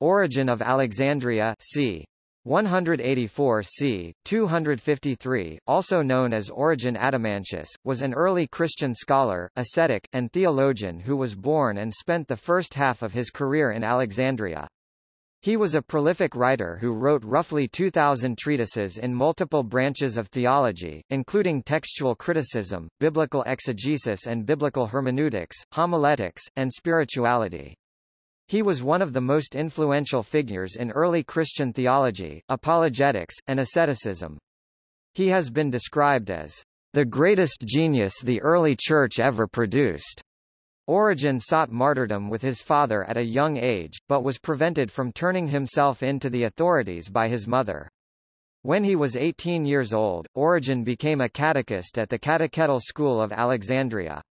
Origen of Alexandria c. 184 c. 253, also known as Origen Adamantius, was an early Christian scholar, ascetic, and theologian who was born and spent the first half of his career in Alexandria. He was a prolific writer who wrote roughly 2,000 treatises in multiple branches of theology, including textual criticism, biblical exegesis and biblical hermeneutics, homiletics, and spirituality. He was one of the most influential figures in early Christian theology, apologetics, and asceticism. He has been described as the greatest genius the early church ever produced. Origen sought martyrdom with his father at a young age, but was prevented from turning himself in to the authorities by his mother. When he was 18 years old, Origen became a catechist at the Catechetical School of Alexandria.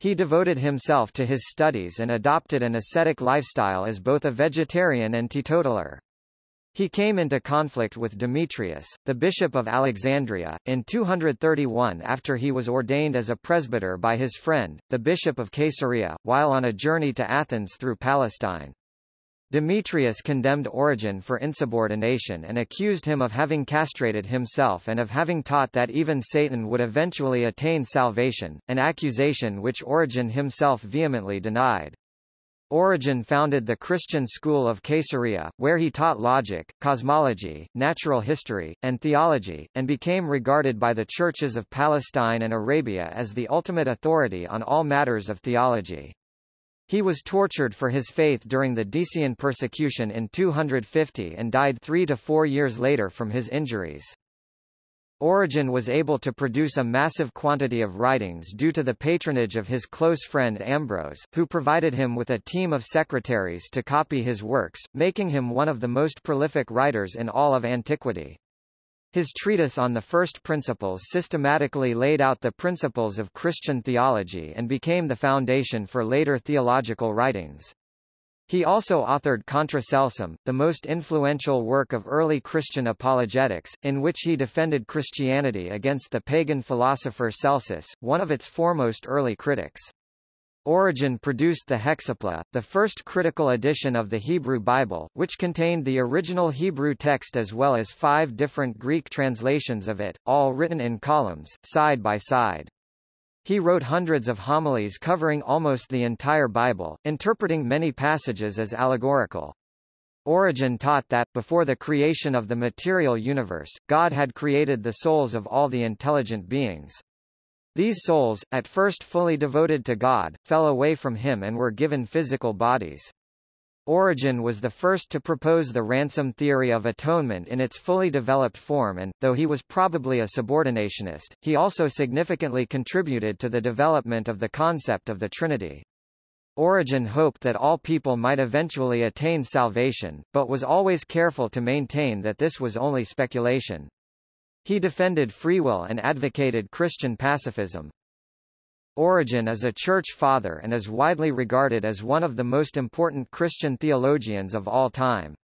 He devoted himself to his studies and adopted an ascetic lifestyle as both a vegetarian and teetotaler. He came into conflict with Demetrius, the bishop of Alexandria, in 231 after he was ordained as a presbyter by his friend, the bishop of Caesarea, while on a journey to Athens through Palestine. Demetrius condemned Origen for insubordination and accused him of having castrated himself and of having taught that even Satan would eventually attain salvation, an accusation which Origen himself vehemently denied. Origen founded the Christian school of Caesarea, where he taught logic, cosmology, natural history, and theology, and became regarded by the churches of Palestine and Arabia as the ultimate authority on all matters of theology. He was tortured for his faith during the Decian persecution in 250 and died three to four years later from his injuries. Origen was able to produce a massive quantity of writings due to the patronage of his close friend Ambrose, who provided him with a team of secretaries to copy his works, making him one of the most prolific writers in all of antiquity. His treatise on the first principles systematically laid out the principles of Christian theology and became the foundation for later theological writings. He also authored Contra Celsum, the most influential work of early Christian apologetics, in which he defended Christianity against the pagan philosopher Celsus, one of its foremost early critics. Origen produced the Hexapla, the first critical edition of the Hebrew Bible, which contained the original Hebrew text as well as five different Greek translations of it, all written in columns, side by side. He wrote hundreds of homilies covering almost the entire Bible, interpreting many passages as allegorical. Origen taught that, before the creation of the material universe, God had created the souls of all the intelligent beings. These souls, at first fully devoted to God, fell away from him and were given physical bodies. Origen was the first to propose the ransom theory of atonement in its fully developed form and, though he was probably a subordinationist, he also significantly contributed to the development of the concept of the Trinity. Origen hoped that all people might eventually attain salvation, but was always careful to maintain that this was only speculation. He defended free will and advocated Christian pacifism. Origen is a church father and is widely regarded as one of the most important Christian theologians of all time.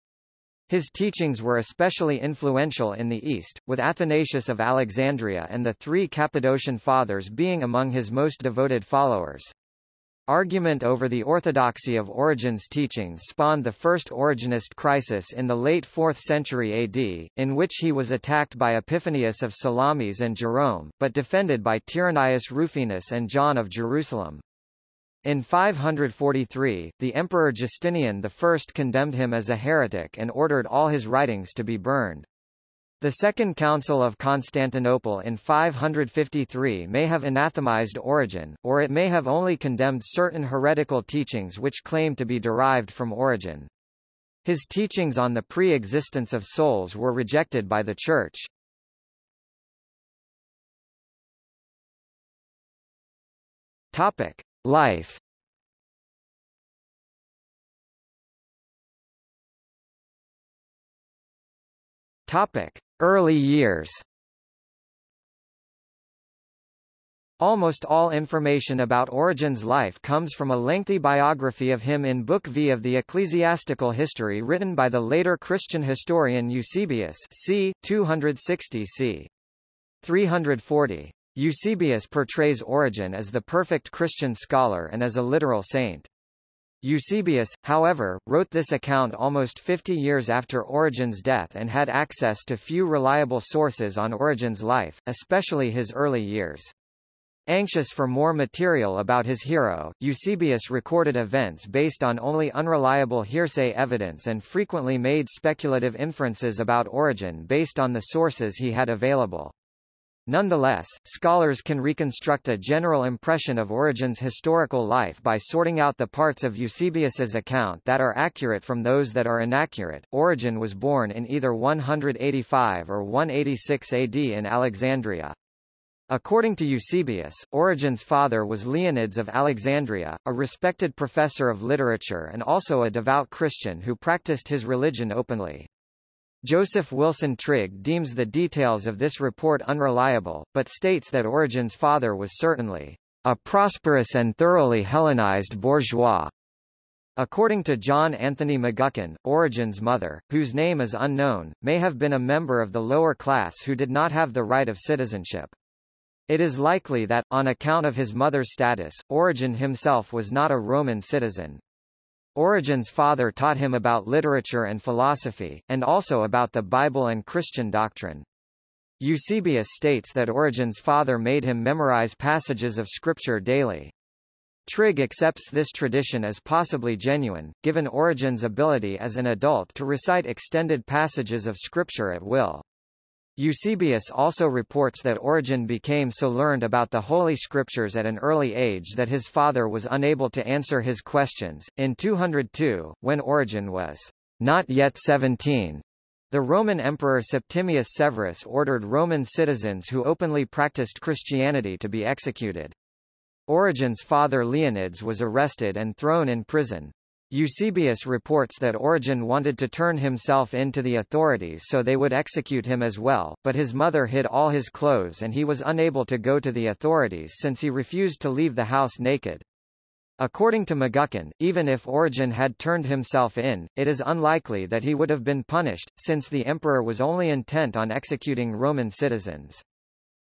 His teachings were especially influential in the East, with Athanasius of Alexandria and the three Cappadocian Fathers being among his most devoted followers. Argument over the orthodoxy of Origen's teachings spawned the First Origenist crisis in the late 4th century AD, in which he was attacked by Epiphanius of Salamis and Jerome, but defended by Tyrannius Rufinus and John of Jerusalem. In 543, the Emperor Justinian I condemned him as a heretic and ordered all his writings to be burned. The Second Council of Constantinople in 553 may have anathemized Origen, or it may have only condemned certain heretical teachings which claim to be derived from Origen. His teachings on the pre-existence of souls were rejected by the Church. Life Topic: Early years Almost all information about Origen's life comes from a lengthy biography of him in Book V of the Ecclesiastical History written by the later Christian historian Eusebius c. 260 c. 340. Eusebius portrays Origen as the perfect Christian scholar and as a literal saint. Eusebius, however, wrote this account almost 50 years after Origen's death and had access to few reliable sources on Origen's life, especially his early years. Anxious for more material about his hero, Eusebius recorded events based on only unreliable hearsay evidence and frequently made speculative inferences about Origen based on the sources he had available. Nonetheless, scholars can reconstruct a general impression of Origen's historical life by sorting out the parts of Eusebius's account that are accurate from those that are inaccurate. Origen was born in either 185 or 186 AD in Alexandria. According to Eusebius, Origen's father was Leonides of Alexandria, a respected professor of literature and also a devout Christian who practiced his religion openly. Joseph Wilson Trigg deems the details of this report unreliable, but states that Origen's father was certainly a prosperous and thoroughly Hellenized bourgeois. According to John Anthony McGuckin, Origen's mother, whose name is unknown, may have been a member of the lower class who did not have the right of citizenship. It is likely that, on account of his mother's status, Origen himself was not a Roman citizen. Origen's father taught him about literature and philosophy, and also about the Bible and Christian doctrine. Eusebius states that Origen's father made him memorize passages of scripture daily. Trigg accepts this tradition as possibly genuine, given Origen's ability as an adult to recite extended passages of scripture at will. Eusebius also reports that Origen became so learned about the Holy Scriptures at an early age that his father was unable to answer his questions. In 202, when Origen was not yet 17, the Roman Emperor Septimius Severus ordered Roman citizens who openly practiced Christianity to be executed. Origen's father Leonides was arrested and thrown in prison. Eusebius reports that Origen wanted to turn himself in to the authorities so they would execute him as well, but his mother hid all his clothes and he was unable to go to the authorities since he refused to leave the house naked. According to McGuckin, even if Origen had turned himself in, it is unlikely that he would have been punished, since the emperor was only intent on executing Roman citizens.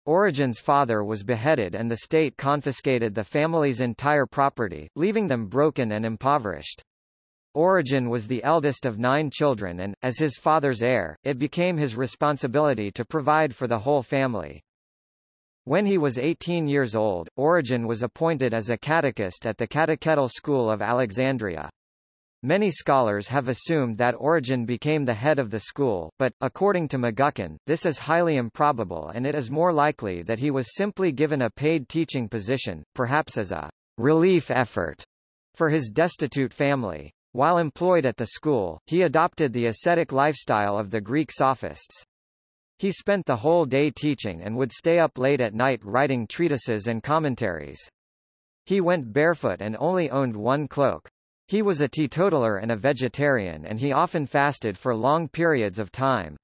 Origen's father was beheaded and the state confiscated the family's entire property, leaving them broken and impoverished. Origen was the eldest of nine children and, as his father's heir, it became his responsibility to provide for the whole family. When he was 18 years old, Origen was appointed as a catechist at the Catechetical School of Alexandria. Many scholars have assumed that Origen became the head of the school, but, according to McGuckin, this is highly improbable and it is more likely that he was simply given a paid teaching position, perhaps as a relief effort for his destitute family. While employed at the school, he adopted the ascetic lifestyle of the Greek sophists. He spent the whole day teaching and would stay up late at night writing treatises and commentaries. He went barefoot and only owned one cloak. He was a teetotaler and a vegetarian and he often fasted for long periods of time.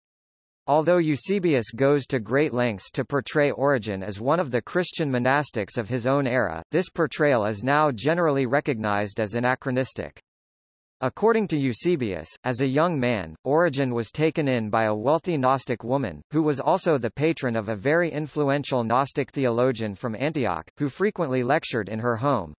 Although Eusebius goes to great lengths to portray Origen as one of the Christian monastics of his own era, this portrayal is now generally recognized as anachronistic. According to Eusebius, as a young man, Origen was taken in by a wealthy Gnostic woman, who was also the patron of a very influential Gnostic theologian from Antioch, who frequently lectured in her home.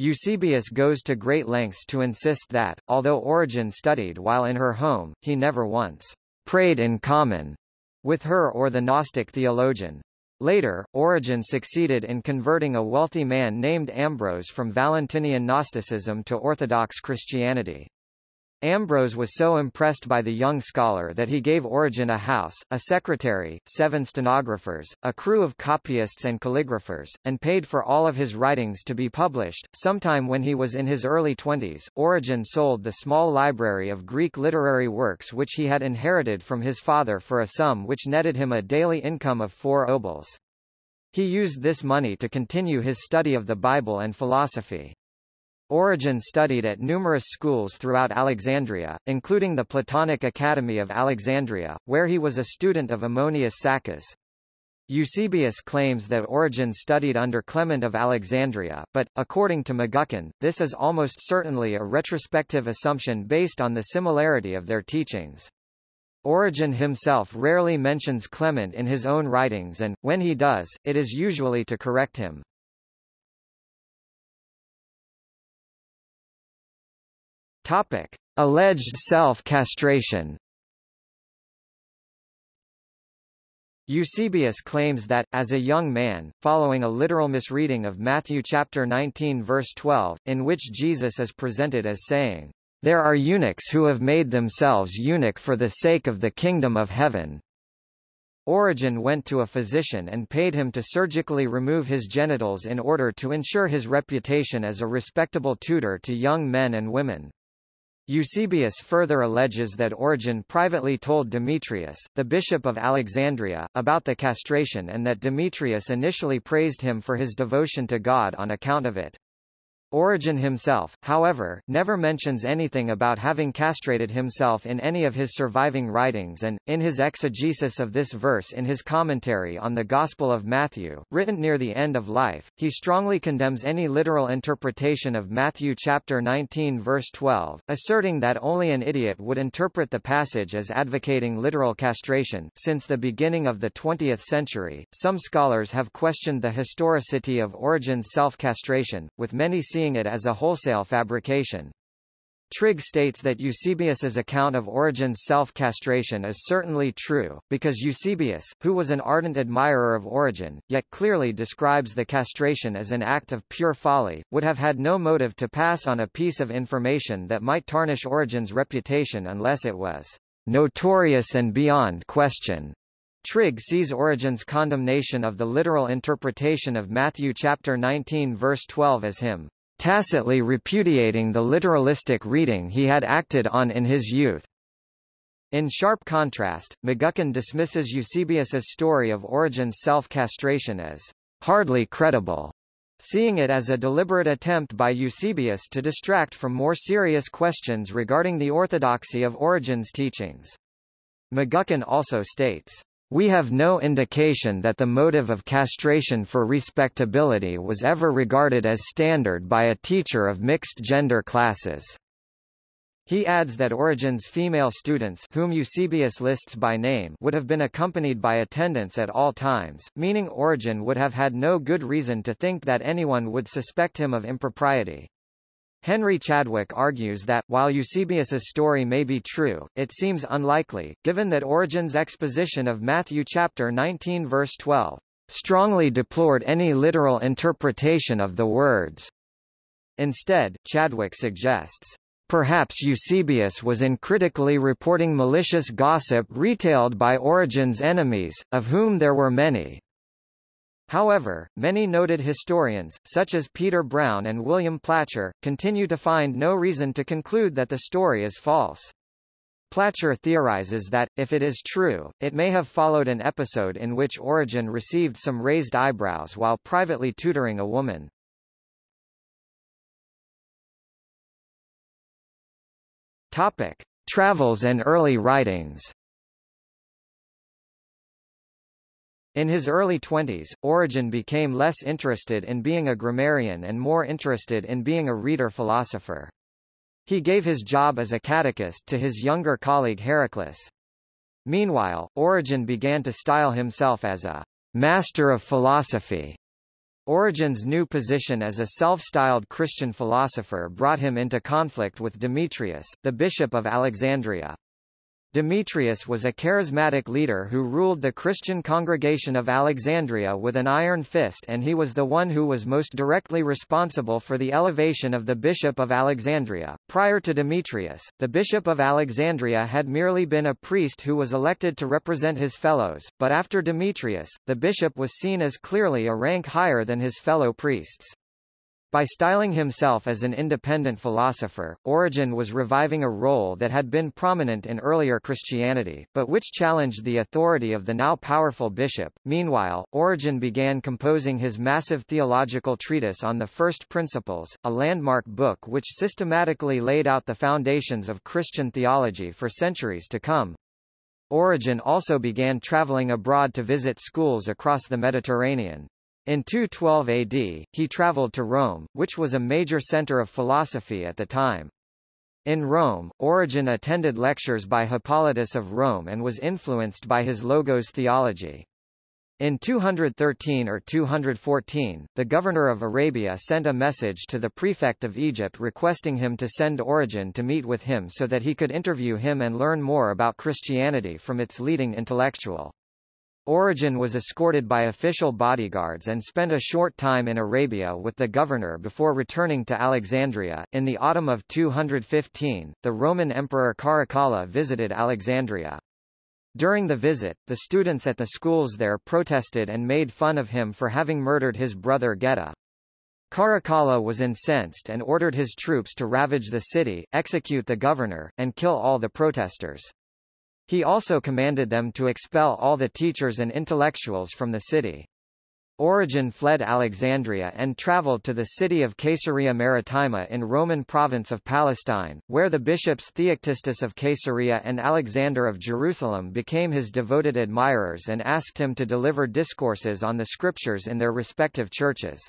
Eusebius goes to great lengths to insist that, although Origen studied while in her home, he never once prayed in common with her or the Gnostic theologian. Later, Origen succeeded in converting a wealthy man named Ambrose from Valentinian Gnosticism to Orthodox Christianity. Ambrose was so impressed by the young scholar that he gave Origen a house, a secretary, seven stenographers, a crew of copyists and calligraphers, and paid for all of his writings to be published. Sometime when he was in his early twenties, Origen sold the small library of Greek literary works which he had inherited from his father for a sum which netted him a daily income of four obols. He used this money to continue his study of the Bible and philosophy. Origen studied at numerous schools throughout Alexandria, including the Platonic Academy of Alexandria, where he was a student of Ammonius Saccas. Eusebius claims that Origen studied under Clement of Alexandria, but, according to McGuckin, this is almost certainly a retrospective assumption based on the similarity of their teachings. Origen himself rarely mentions Clement in his own writings and, when he does, it is usually to correct him. Topic. Alleged self-castration Eusebius claims that, as a young man, following a literal misreading of Matthew chapter 19 verse 12, in which Jesus is presented as saying, There are eunuchs who have made themselves eunuch for the sake of the kingdom of heaven. Origen went to a physician and paid him to surgically remove his genitals in order to ensure his reputation as a respectable tutor to young men and women. Eusebius further alleges that Origen privately told Demetrius, the bishop of Alexandria, about the castration and that Demetrius initially praised him for his devotion to God on account of it. Origen himself, however, never mentions anything about having castrated himself in any of his surviving writings and, in his exegesis of this verse in his commentary on the Gospel of Matthew, written near the end of life, he strongly condemns any literal interpretation of Matthew chapter 19 verse 12, asserting that only an idiot would interpret the passage as advocating literal castration. Since the beginning of the 20th century, some scholars have questioned the historicity of Origen's self-castration, with many seeing seeing it as a wholesale fabrication. Trigg states that Eusebius's account of Origen's self-castration is certainly true, because Eusebius, who was an ardent admirer of Origen, yet clearly describes the castration as an act of pure folly, would have had no motive to pass on a piece of information that might tarnish Origen's reputation unless it was notorious and beyond question. Trigg sees Origen's condemnation of the literal interpretation of Matthew chapter 19 verse 12 as him tacitly repudiating the literalistic reading he had acted on in his youth. In sharp contrast, McGuckin dismisses Eusebius's story of Origen's self-castration as hardly credible, seeing it as a deliberate attempt by Eusebius to distract from more serious questions regarding the orthodoxy of Origen's teachings. McGuckin also states, we have no indication that the motive of castration for respectability was ever regarded as standard by a teacher of mixed-gender classes. He adds that Origen's female students whom Eusebius lists by name would have been accompanied by attendants at all times, meaning Origen would have had no good reason to think that anyone would suspect him of impropriety. Henry Chadwick argues that, while Eusebius's story may be true, it seems unlikely, given that Origen's exposition of Matthew chapter 19 verse 12 strongly deplored any literal interpretation of the words. Instead, Chadwick suggests, Perhaps Eusebius was uncritically reporting malicious gossip retailed by Origen's enemies, of whom there were many, However, many noted historians, such as Peter Brown and William Placher, continue to find no reason to conclude that the story is false. Placher theorizes that, if it is true, it may have followed an episode in which Origen received some raised eyebrows while privately tutoring a woman. Topic. Travels and early writings In his early twenties, Origen became less interested in being a grammarian and more interested in being a reader-philosopher. He gave his job as a catechist to his younger colleague Heraclius. Meanwhile, Origen began to style himself as a master of philosophy. Origen's new position as a self-styled Christian philosopher brought him into conflict with Demetrius, the bishop of Alexandria. Demetrius was a charismatic leader who ruled the Christian congregation of Alexandria with an iron fist and he was the one who was most directly responsible for the elevation of the bishop of Alexandria. Prior to Demetrius, the bishop of Alexandria had merely been a priest who was elected to represent his fellows, but after Demetrius, the bishop was seen as clearly a rank higher than his fellow priests. By styling himself as an independent philosopher, Origen was reviving a role that had been prominent in earlier Christianity, but which challenged the authority of the now powerful bishop. Meanwhile, Origen began composing his massive theological treatise on the First Principles, a landmark book which systematically laid out the foundations of Christian theology for centuries to come. Origen also began traveling abroad to visit schools across the Mediterranean. In 212 AD, he traveled to Rome, which was a major center of philosophy at the time. In Rome, Origen attended lectures by Hippolytus of Rome and was influenced by his Logos theology. In 213 or 214, the governor of Arabia sent a message to the prefect of Egypt requesting him to send Origen to meet with him so that he could interview him and learn more about Christianity from its leading intellectual. Origen was escorted by official bodyguards and spent a short time in Arabia with the governor before returning to Alexandria. In the autumn of 215, the Roman Emperor Caracalla visited Alexandria. During the visit, the students at the schools there protested and made fun of him for having murdered his brother Geta. Caracalla was incensed and ordered his troops to ravage the city, execute the governor, and kill all the protesters. He also commanded them to expel all the teachers and intellectuals from the city. Origen fled Alexandria and traveled to the city of Caesarea Maritima in Roman province of Palestine, where the bishops Theoctistus of Caesarea and Alexander of Jerusalem became his devoted admirers and asked him to deliver discourses on the scriptures in their respective churches.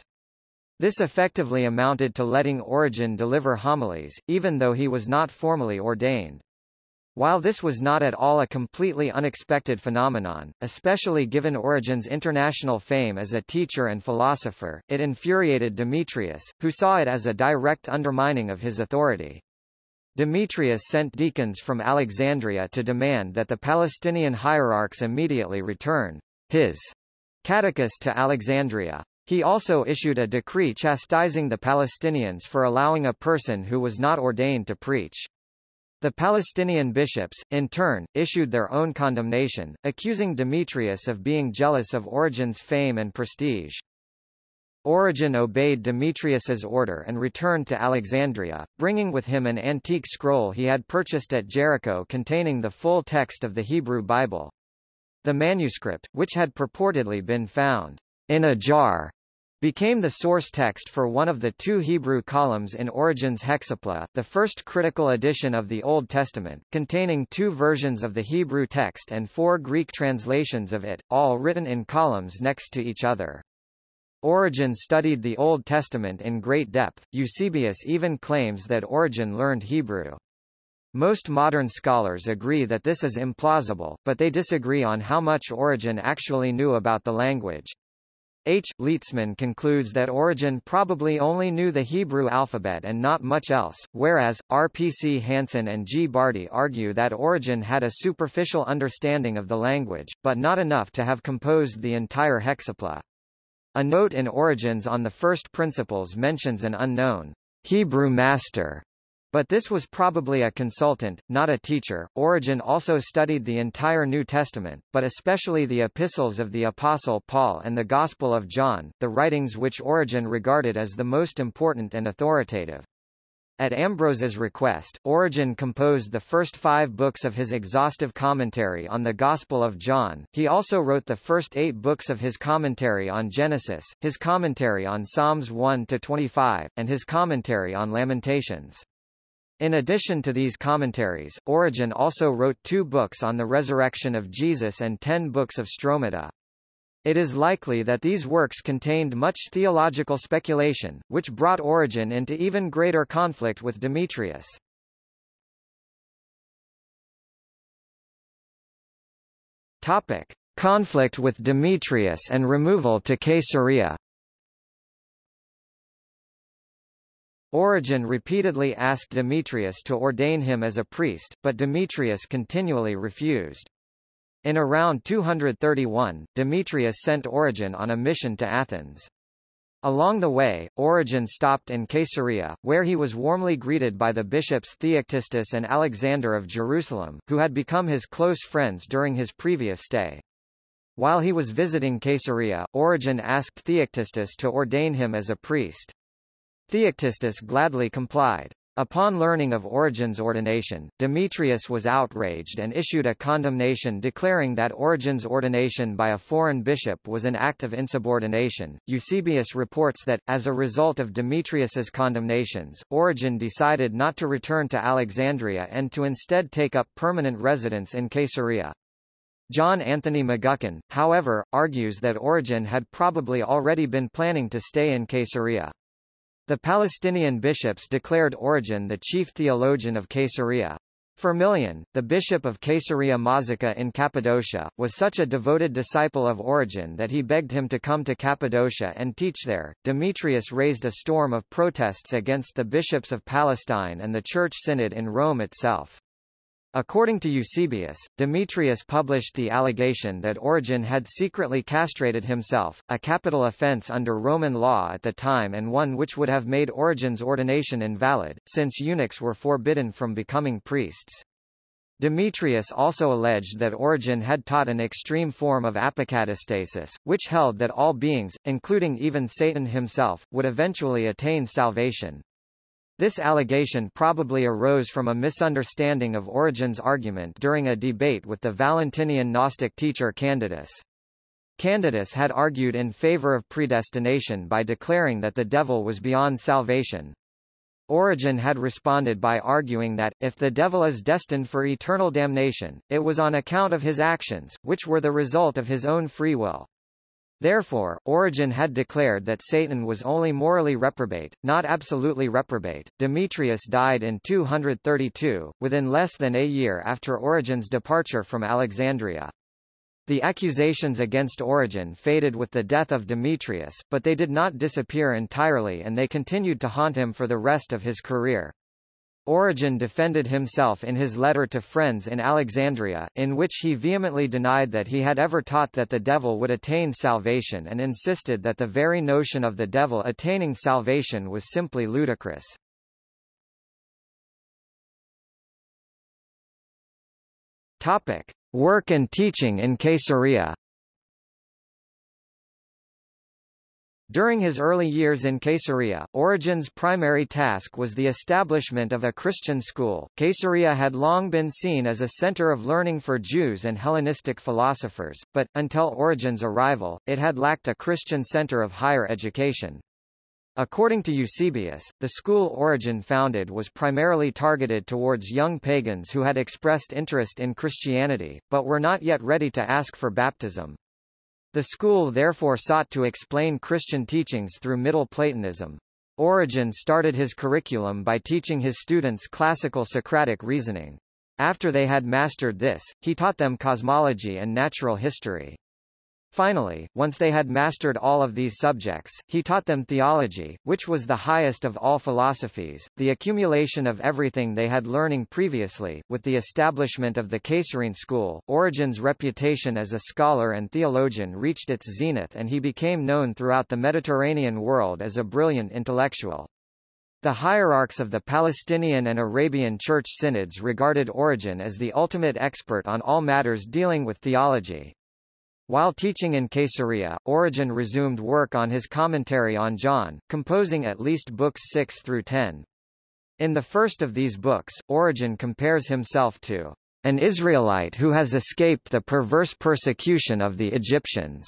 This effectively amounted to letting Origen deliver homilies, even though he was not formally ordained. While this was not at all a completely unexpected phenomenon, especially given Origen's international fame as a teacher and philosopher, it infuriated Demetrius, who saw it as a direct undermining of his authority. Demetrius sent deacons from Alexandria to demand that the Palestinian hierarchs immediately return his catechist to Alexandria. He also issued a decree chastising the Palestinians for allowing a person who was not ordained to preach. The Palestinian bishops, in turn, issued their own condemnation, accusing Demetrius of being jealous of Origen's fame and prestige. Origen obeyed Demetrius's order and returned to Alexandria, bringing with him an antique scroll he had purchased at Jericho containing the full text of the Hebrew Bible. The manuscript, which had purportedly been found in a jar became the source text for one of the two Hebrew columns in Origen's Hexapla, the first critical edition of the Old Testament, containing two versions of the Hebrew text and four Greek translations of it, all written in columns next to each other. Origen studied the Old Testament in great depth. Eusebius even claims that Origen learned Hebrew. Most modern scholars agree that this is implausible, but they disagree on how much Origen actually knew about the language. H. Lietzmann concludes that Origen probably only knew the Hebrew alphabet and not much else, whereas, R. P. C. Hanson and G. Bardy argue that Origen had a superficial understanding of the language, but not enough to have composed the entire hexapla. A note in Origen's on the First Principles mentions an unknown Hebrew master but this was probably a consultant, not a teacher. Origen also studied the entire New Testament, but especially the epistles of the Apostle Paul and the Gospel of John, the writings which Origen regarded as the most important and authoritative. At Ambrose's request, Origen composed the first five books of his exhaustive commentary on the Gospel of John. He also wrote the first eight books of his commentary on Genesis, his commentary on Psalms 1 to 25, and his commentary on Lamentations. In addition to these commentaries, Origen also wrote two books on the resurrection of Jesus and ten books of Stromata. It is likely that these works contained much theological speculation, which brought Origen into even greater conflict with Demetrius. Topic: Conflict with Demetrius and removal to Caesarea. Origen repeatedly asked Demetrius to ordain him as a priest, but Demetrius continually refused. In around 231, Demetrius sent Origen on a mission to Athens. Along the way, Origen stopped in Caesarea, where he was warmly greeted by the bishops Theoctistus and Alexander of Jerusalem, who had become his close friends during his previous stay. While he was visiting Caesarea, Origen asked Theoctistus to ordain him as a priest. Theoctistus gladly complied. Upon learning of Origen's ordination, Demetrius was outraged and issued a condemnation declaring that Origen's ordination by a foreign bishop was an act of insubordination. Eusebius reports that, as a result of Demetrius's condemnations, Origen decided not to return to Alexandria and to instead take up permanent residence in Caesarea. John Anthony McGuckin, however, argues that Origen had probably already been planning to stay in Caesarea. The Palestinian bishops declared Origen the chief theologian of Caesarea. Firmilian, the bishop of Caesarea Mazaca in Cappadocia, was such a devoted disciple of Origen that he begged him to come to Cappadocia and teach there. Demetrius raised a storm of protests against the bishops of Palestine and the Church Synod in Rome itself. According to Eusebius, Demetrius published the allegation that Origen had secretly castrated himself, a capital offense under Roman law at the time and one which would have made Origen's ordination invalid, since eunuchs were forbidden from becoming priests. Demetrius also alleged that Origen had taught an extreme form of apokatastasis, which held that all beings, including even Satan himself, would eventually attain salvation. This allegation probably arose from a misunderstanding of Origen's argument during a debate with the Valentinian Gnostic teacher Candidus. Candidus had argued in favor of predestination by declaring that the devil was beyond salvation. Origen had responded by arguing that, if the devil is destined for eternal damnation, it was on account of his actions, which were the result of his own free will. Therefore, Origen had declared that Satan was only morally reprobate, not absolutely reprobate. Demetrius died in 232, within less than a year after Origen's departure from Alexandria. The accusations against Origen faded with the death of Demetrius, but they did not disappear entirely and they continued to haunt him for the rest of his career. Origen defended himself in his letter to friends in Alexandria, in which he vehemently denied that he had ever taught that the devil would attain salvation and insisted that the very notion of the devil attaining salvation was simply ludicrous. Topic. Work and teaching in Caesarea During his early years in Caesarea, Origen's primary task was the establishment of a Christian school. Caesarea had long been seen as a center of learning for Jews and Hellenistic philosophers, but, until Origen's arrival, it had lacked a Christian center of higher education. According to Eusebius, the school Origen founded was primarily targeted towards young pagans who had expressed interest in Christianity, but were not yet ready to ask for baptism. The school therefore sought to explain Christian teachings through Middle Platonism. Origen started his curriculum by teaching his students classical Socratic reasoning. After they had mastered this, he taught them cosmology and natural history. Finally, once they had mastered all of these subjects, he taught them theology, which was the highest of all philosophies, the accumulation of everything they had learning previously. With the establishment of the Caesarean school, Origen's reputation as a scholar and theologian reached its zenith and he became known throughout the Mediterranean world as a brilliant intellectual. The hierarchs of the Palestinian and Arabian church synods regarded Origen as the ultimate expert on all matters dealing with theology. While teaching in Caesarea, Origen resumed work on his commentary on John, composing at least books 6 through 10. In the first of these books, Origen compares himself to an Israelite who has escaped the perverse persecution of the Egyptians.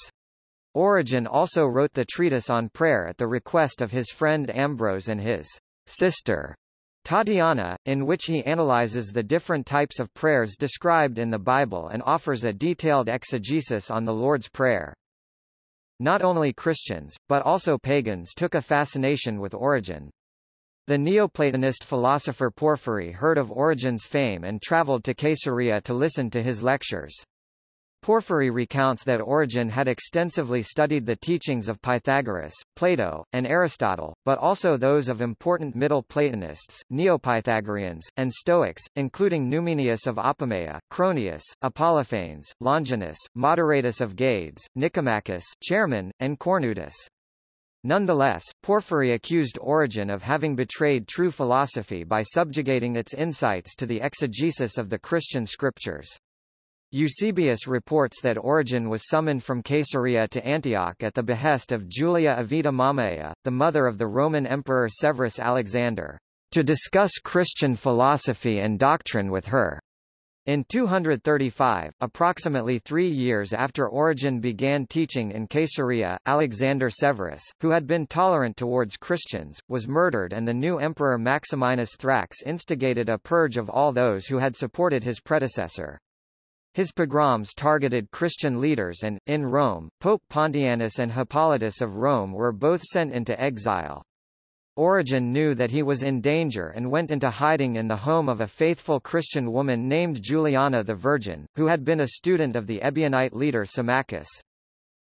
Origen also wrote the treatise on prayer at the request of his friend Ambrose and his sister Tatiana, in which he analyzes the different types of prayers described in the Bible and offers a detailed exegesis on the Lord's Prayer. Not only Christians, but also pagans took a fascination with Origen. The Neoplatonist philosopher Porphyry heard of Origen's fame and traveled to Caesarea to listen to his lectures. Porphyry recounts that Origen had extensively studied the teachings of Pythagoras, Plato, and Aristotle, but also those of important Middle Platonists, Neopythagoreans, and Stoics, including Numenius of Apamea, Cronius, Apollophanes, Longinus, Moderatus of Gades, Nicomachus, Chaeremon, and Cornutus. Nonetheless, Porphyry accused Origen of having betrayed true philosophy by subjugating its insights to the exegesis of the Christian scriptures. Eusebius reports that Origen was summoned from Caesarea to Antioch at the behest of Julia Avita Mamaea, the mother of the Roman Emperor Severus Alexander, to discuss Christian philosophy and doctrine with her. In 235, approximately three years after Origen began teaching in Caesarea, Alexander Severus, who had been tolerant towards Christians, was murdered and the new emperor Maximinus Thrax instigated a purge of all those who had supported his predecessor. His pogroms targeted Christian leaders and, in Rome, Pope Pontianus and Hippolytus of Rome were both sent into exile. Origen knew that he was in danger and went into hiding in the home of a faithful Christian woman named Juliana the Virgin, who had been a student of the Ebionite leader Symmachus.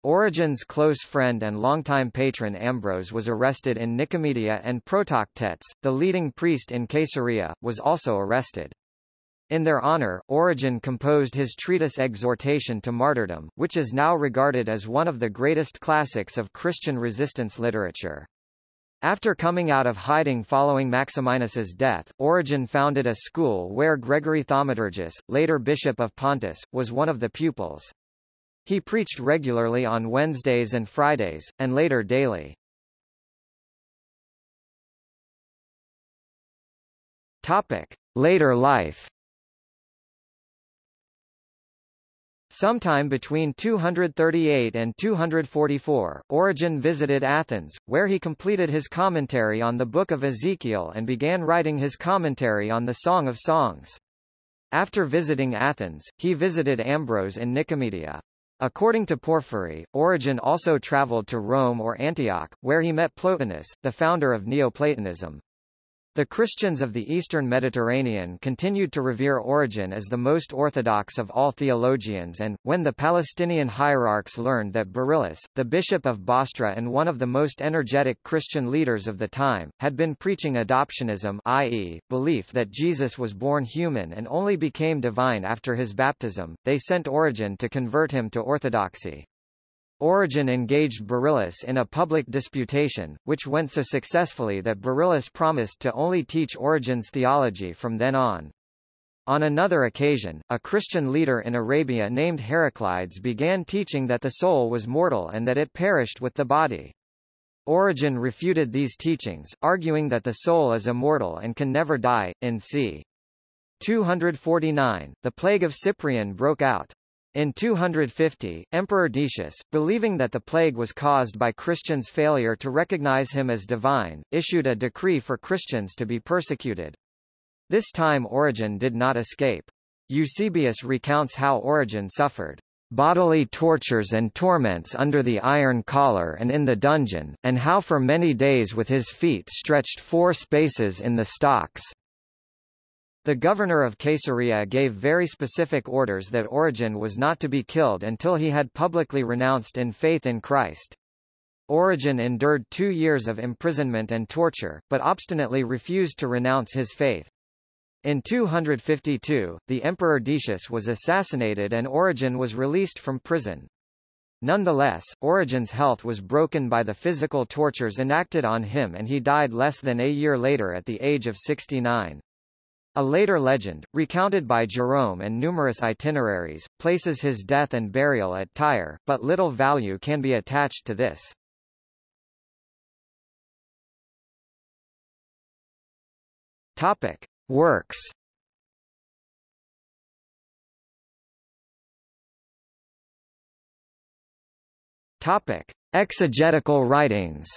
Origen's close friend and longtime patron Ambrose was arrested in Nicomedia and Protoctetes, the leading priest in Caesarea, was also arrested. In their honor, Origen composed his treatise Exhortation to Martyrdom, which is now regarded as one of the greatest classics of Christian resistance literature. After coming out of hiding following Maximinus's death, Origen founded a school where Gregory Thaumaturgus, later bishop of Pontus, was one of the pupils. He preached regularly on Wednesdays and Fridays, and later daily. Topic. Later life Sometime between 238 and 244, Origen visited Athens, where he completed his commentary on the Book of Ezekiel and began writing his commentary on the Song of Songs. After visiting Athens, he visited Ambrose in Nicomedia. According to Porphyry, Origen also traveled to Rome or Antioch, where he met Plotinus, the founder of Neoplatonism. The Christians of the eastern Mediterranean continued to revere Origen as the most orthodox of all theologians and, when the Palestinian hierarchs learned that Beryllus, the bishop of Bostra and one of the most energetic Christian leaders of the time, had been preaching adoptionism i.e., belief that Jesus was born human and only became divine after his baptism, they sent Origen to convert him to orthodoxy. Origen engaged Beryllus in a public disputation, which went so successfully that Beryllus promised to only teach Origen's theology from then on. On another occasion, a Christian leader in Arabia named Heraclides began teaching that the soul was mortal and that it perished with the body. Origen refuted these teachings, arguing that the soul is immortal and can never die. In c. 249, the plague of Cyprian broke out. In 250, Emperor Decius, believing that the plague was caused by Christians' failure to recognize him as divine, issued a decree for Christians to be persecuted. This time Origen did not escape. Eusebius recounts how Origen suffered bodily tortures and torments under the iron collar and in the dungeon, and how for many days with his feet stretched four spaces in the stocks. The governor of Caesarea gave very specific orders that Origen was not to be killed until he had publicly renounced in faith in Christ. Origen endured two years of imprisonment and torture, but obstinately refused to renounce his faith. In 252, the Emperor Decius was assassinated and Origen was released from prison. Nonetheless, Origen's health was broken by the physical tortures enacted on him and he died less than a year later at the age of 69. A later legend, recounted by Jerome and numerous itineraries, places his death and burial at Tyre, but little value can be attached to this. Topic. Works Topic. Exegetical writings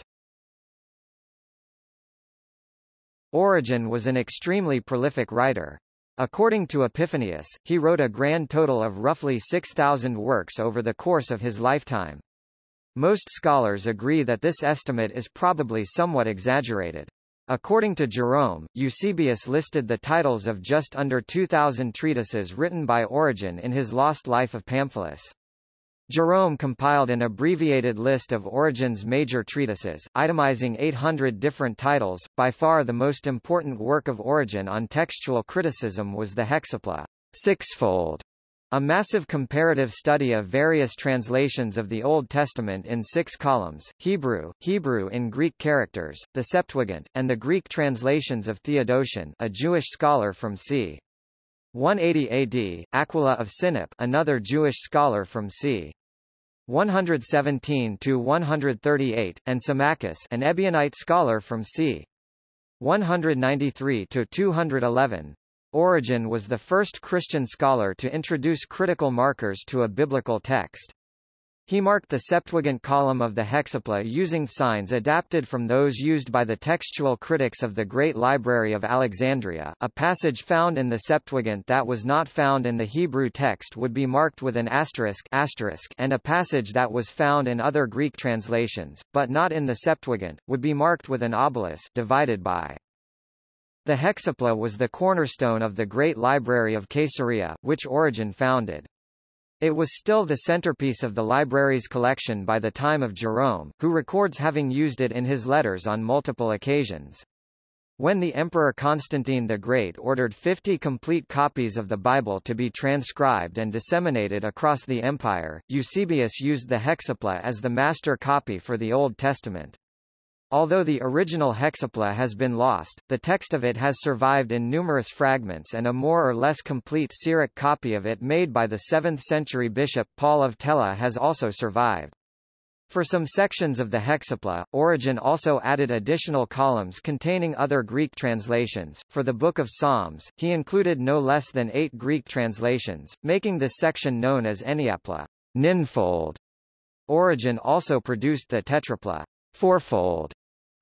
Origen was an extremely prolific writer. According to Epiphanius, he wrote a grand total of roughly 6,000 works over the course of his lifetime. Most scholars agree that this estimate is probably somewhat exaggerated. According to Jerome, Eusebius listed the titles of just under 2,000 treatises written by Origen in his lost life of Pamphilus. Jerome compiled an abbreviated list of Origen's major treatises, itemizing 800 different titles. By far the most important work of Origen on textual criticism was the Hexapla, sixfold, a massive comparative study of various translations of the Old Testament in six columns, Hebrew, Hebrew in Greek characters, the Septuagint, and the Greek translations of Theodotion a Jewish scholar from c. 180 AD, Aquila of Sinope another Jewish scholar from c. 117 to 138, and Symmachus, an Ebionite scholar from c. 193 to 211. Origen was the first Christian scholar to introduce critical markers to a biblical text. He marked the Septuagint column of the Hexapla using signs adapted from those used by the textual critics of the Great Library of Alexandria. A passage found in the Septuagint that was not found in the Hebrew text would be marked with an asterisk, asterisk and a passage that was found in other Greek translations, but not in the Septuagint, would be marked with an obelisk divided by. The Hexapla was the cornerstone of the Great Library of Caesarea, which Origen founded. It was still the centerpiece of the library's collection by the time of Jerome, who records having used it in his letters on multiple occasions. When the Emperor Constantine the Great ordered 50 complete copies of the Bible to be transcribed and disseminated across the empire, Eusebius used the Hexapla as the master copy for the Old Testament. Although the original hexapla has been lost, the text of it has survived in numerous fragments and a more or less complete Syriac copy of it made by the 7th-century bishop Paul of Tella has also survived. For some sections of the hexapla, Origen also added additional columns containing other Greek translations. For the Book of Psalms, he included no less than eight Greek translations, making this section known as Enneapla, ninfold. Origen also produced the tetrapla, fourfold,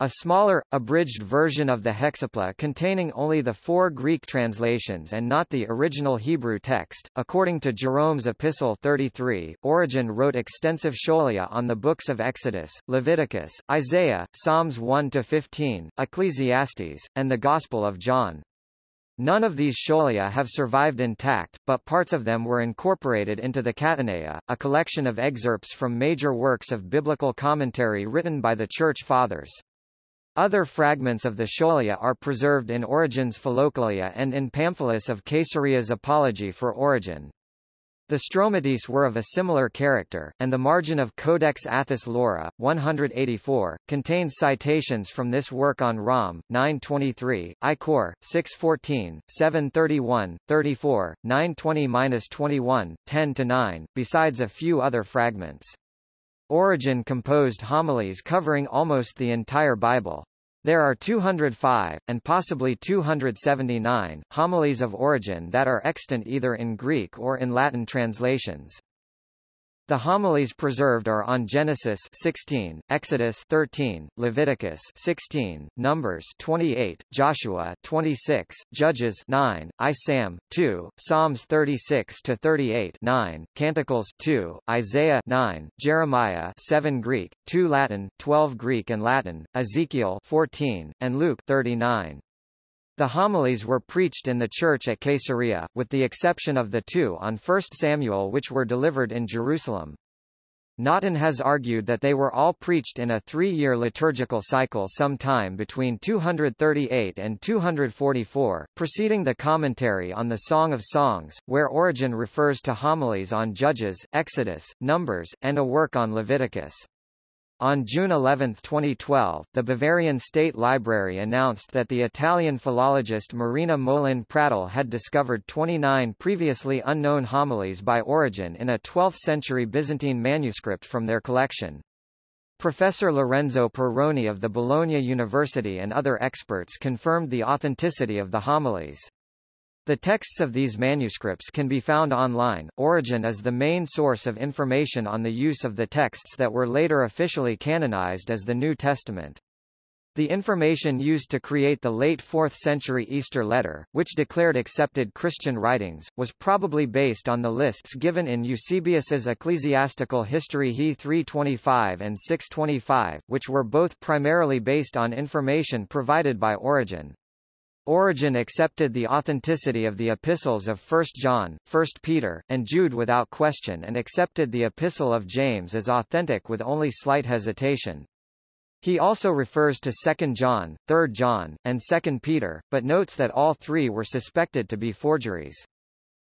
a smaller, abridged version of the hexapla containing only the four Greek translations and not the original Hebrew text. According to Jerome's Epistle 33, Origen wrote extensive scholia on the books of Exodus, Leviticus, Isaiah, Psalms 1-15, Ecclesiastes, and the Gospel of John. None of these scholia have survived intact, but parts of them were incorporated into the Catenae, a collection of excerpts from major works of biblical commentary written by the Church Fathers. Other fragments of the Scholia are preserved in Origen's Philokalia and in Pamphilus of Caesarea's Apology for Origen. The Stromata were of a similar character, and the margin of Codex Athos Laura, 184, contains citations from this work on Rom, 923, Icor, 614, 731, 34, 920-21, 10-9, besides a few other fragments. Origen composed homilies covering almost the entire Bible. There are 205, and possibly 279, homilies of Origen that are extant either in Greek or in Latin translations. The homilies preserved are on Genesis 16, Exodus 13, Leviticus 16, Numbers 28, Joshua 26, Judges 9, Isam 2, Psalms 36 to 38 9, Canticles 2, Isaiah 9, Jeremiah 7 Greek, 2 Latin, 12 Greek and Latin, Ezekiel 14, and Luke 39. The homilies were preached in the church at Caesarea, with the exception of the two on 1 Samuel which were delivered in Jerusalem. Nautin has argued that they were all preached in a three-year liturgical cycle sometime between 238 and 244, preceding the commentary on the Song of Songs, where Origen refers to homilies on Judges, Exodus, Numbers, and a work on Leviticus. On June 11, 2012, the Bavarian State Library announced that the Italian philologist Marina Molin Pradel had discovered 29 previously unknown homilies by Origen in a 12th-century Byzantine manuscript from their collection. Professor Lorenzo Perrone of the Bologna University and other experts confirmed the authenticity of the homilies. The texts of these manuscripts can be found online. Origen is the main source of information on the use of the texts that were later officially canonized as the New Testament. The information used to create the late 4th century Easter letter, which declared accepted Christian writings, was probably based on the lists given in Eusebius's Ecclesiastical History He 325 and 625, which were both primarily based on information provided by Origen. Origen accepted the authenticity of the epistles of 1 John, 1 Peter, and Jude without question and accepted the epistle of James as authentic with only slight hesitation. He also refers to 2 John, 3 John, and 2 Peter, but notes that all three were suspected to be forgeries.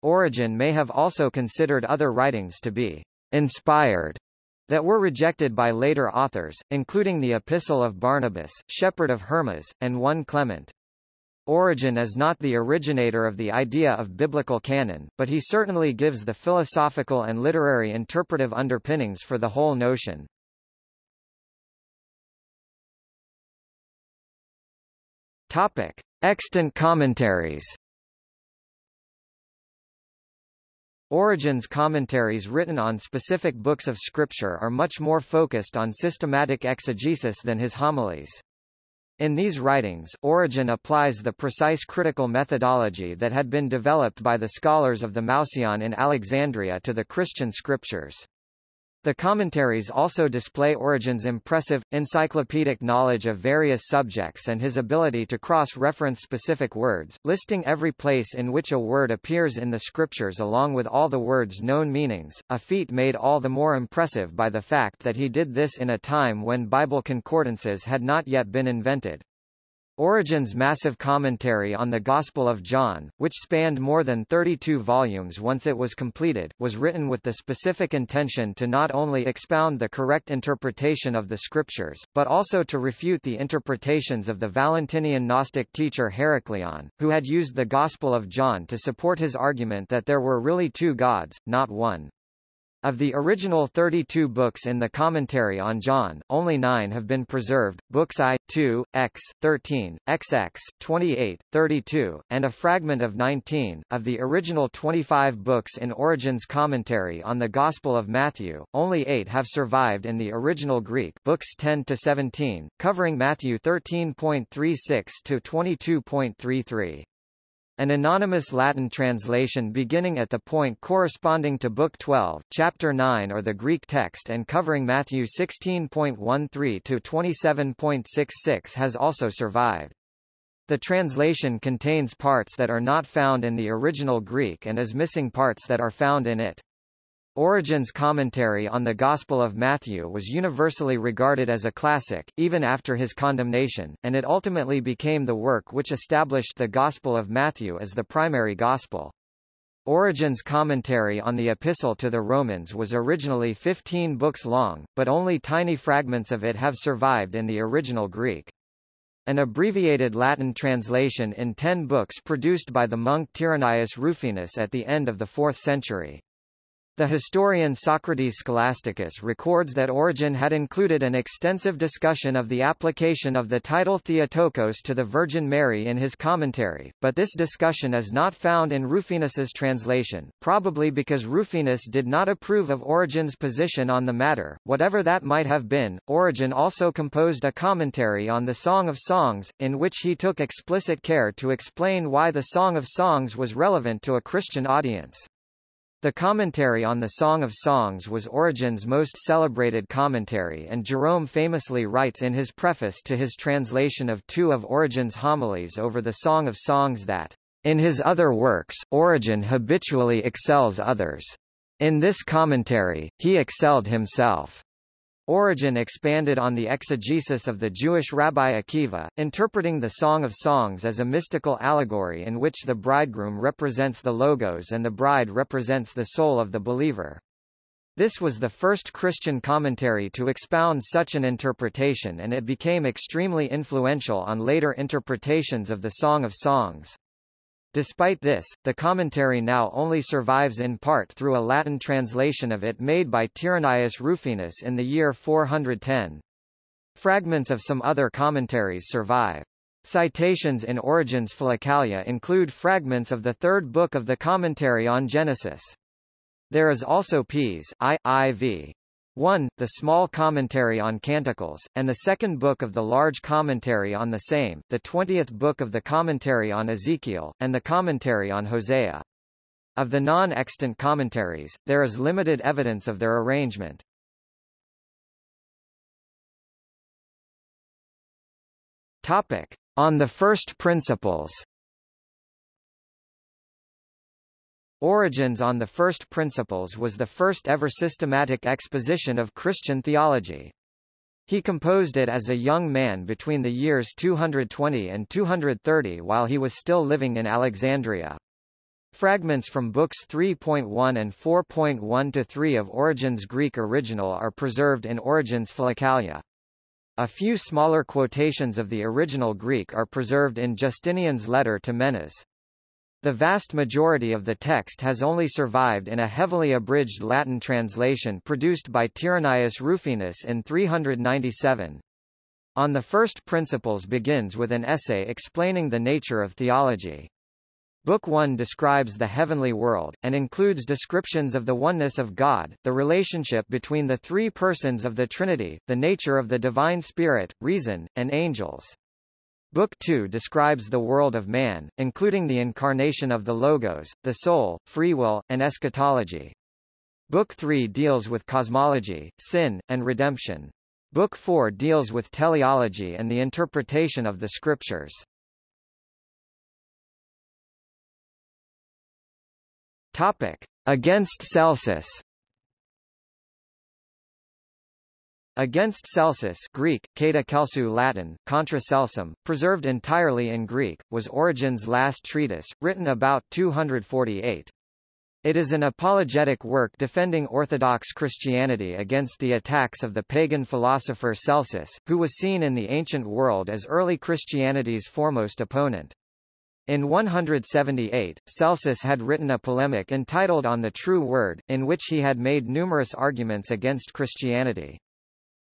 Origen may have also considered other writings to be inspired that were rejected by later authors, including the Epistle of Barnabas, Shepherd of Hermas, and 1 Clement. Origen is not the originator of the idea of biblical canon, but he certainly gives the philosophical and literary interpretive underpinnings for the whole notion. Topic: Extant commentaries. Origen's commentaries written on specific books of scripture are much more focused on systematic exegesis than his homilies. In these writings, Origen applies the precise critical methodology that had been developed by the scholars of the Mouseion in Alexandria to the Christian scriptures. The commentaries also display Origen's impressive, encyclopedic knowledge of various subjects and his ability to cross-reference specific words, listing every place in which a word appears in the scriptures along with all the word's known meanings, a feat made all the more impressive by the fact that he did this in a time when Bible concordances had not yet been invented. Origen's massive commentary on the Gospel of John, which spanned more than 32 volumes once it was completed, was written with the specific intention to not only expound the correct interpretation of the scriptures, but also to refute the interpretations of the Valentinian Gnostic teacher Heracleon, who had used the Gospel of John to support his argument that there were really two gods, not one. Of the original 32 books in the commentary on John, only nine have been preserved, books I, 2, X, 13, XX, 28, 32, and a fragment of 19. Of the original 25 books in Origen's commentary on the Gospel of Matthew, only eight have survived in the original Greek books 10 to 17, covering Matthew 13.36 to 22.33. An anonymous Latin translation beginning at the point corresponding to Book 12, Chapter 9 or the Greek text and covering Matthew 16.13 to 27.66 has also survived. The translation contains parts that are not found in the original Greek and is missing parts that are found in it. Origen's commentary on the Gospel of Matthew was universally regarded as a classic, even after his condemnation, and it ultimately became the work which established the Gospel of Matthew as the primary gospel. Origen's commentary on the Epistle to the Romans was originally 15 books long, but only tiny fragments of it have survived in the original Greek. An abbreviated Latin translation in ten books produced by the monk Tyrannius Rufinus at the end of the 4th century. The historian Socrates Scholasticus records that Origen had included an extensive discussion of the application of the title Theotokos to the Virgin Mary in his commentary, but this discussion is not found in Rufinus's translation, probably because Rufinus did not approve of Origen's position on the matter. Whatever that might have been, Origen also composed a commentary on the Song of Songs, in which he took explicit care to explain why the Song of Songs was relevant to a Christian audience. The commentary on the Song of Songs was Origen's most celebrated commentary and Jerome famously writes in his preface to his translation of two of Origen's homilies over the Song of Songs that, "...in his other works, Origen habitually excels others. In this commentary, he excelled himself." Origen expanded on the exegesis of the Jewish Rabbi Akiva, interpreting the Song of Songs as a mystical allegory in which the bridegroom represents the logos and the bride represents the soul of the believer. This was the first Christian commentary to expound such an interpretation and it became extremely influential on later interpretations of the Song of Songs. Despite this, the commentary now only survives in part through a Latin translation of it made by Tyrannius Rufinus in the year 410. Fragments of some other commentaries survive. Citations in Origen's Philokalia include fragments of the third book of the commentary on Genesis. There is also Ps. I, IV. 1. The small commentary on Canticles, and the second book of the large commentary on the same, the twentieth book of the commentary on Ezekiel, and the commentary on Hosea. Of the non-extant commentaries, there is limited evidence of their arrangement. Topic. On the first principles Origen's on the First Principles was the first ever systematic exposition of Christian theology. He composed it as a young man between the years 220 and 230 while he was still living in Alexandria. Fragments from books 3.1 and 4.1 to 3 of Origen's Greek original are preserved in Origen's Philokalia. A few smaller quotations of the original Greek are preserved in Justinian's letter to Menas. The vast majority of the text has only survived in a heavily abridged Latin translation produced by Tyrannius Rufinus in 397. On the First Principles begins with an essay explaining the nature of theology. Book 1 describes the heavenly world, and includes descriptions of the oneness of God, the relationship between the three persons of the Trinity, the nature of the divine spirit, reason, and angels. Book 2 describes the world of man, including the incarnation of the Logos, the soul, free will, and eschatology. Book 3 deals with cosmology, sin, and redemption. Book 4 deals with teleology and the interpretation of the scriptures. Topic: Against Celsus. Against Celsus Greek, Kata Kelsu Latin, Contra Celsum, preserved entirely in Greek, was Origen's last treatise, written about 248. It is an apologetic work defending Orthodox Christianity against the attacks of the pagan philosopher Celsus, who was seen in the ancient world as early Christianity's foremost opponent. In 178, Celsus had written a polemic entitled On the True Word, in which he had made numerous arguments against Christianity.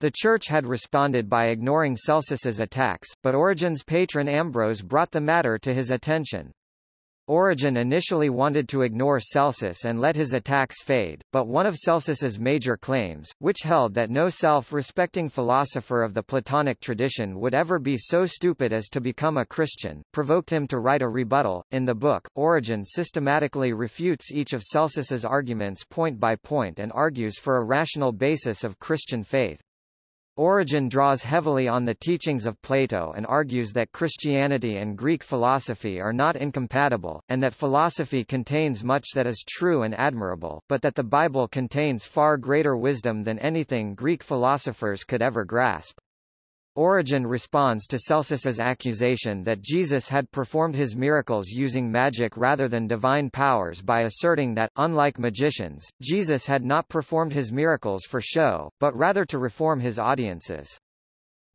The Church had responded by ignoring Celsus's attacks, but Origen's patron Ambrose brought the matter to his attention. Origen initially wanted to ignore Celsus and let his attacks fade, but one of Celsus's major claims, which held that no self-respecting philosopher of the Platonic tradition would ever be so stupid as to become a Christian, provoked him to write a rebuttal. In the book, Origen systematically refutes each of Celsus's arguments point by point and argues for a rational basis of Christian faith. Origen draws heavily on the teachings of Plato and argues that Christianity and Greek philosophy are not incompatible, and that philosophy contains much that is true and admirable, but that the Bible contains far greater wisdom than anything Greek philosophers could ever grasp. Origen responds to Celsus's accusation that Jesus had performed his miracles using magic rather than divine powers by asserting that, unlike magicians, Jesus had not performed his miracles for show, but rather to reform his audiences.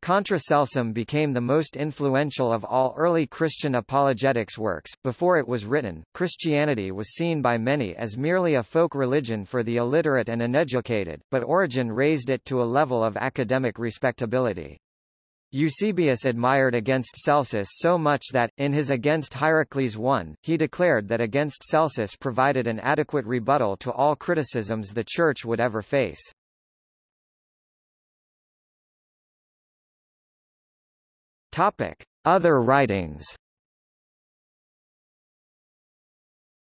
Contra Celsum became the most influential of all early Christian apologetics works. Before it was written, Christianity was seen by many as merely a folk religion for the illiterate and uneducated, but Origen raised it to a level of academic respectability. Eusebius admired against Celsus so much that, in his Against Hierocles I, he declared that against Celsus provided an adequate rebuttal to all criticisms the Church would ever face. Topic. Other writings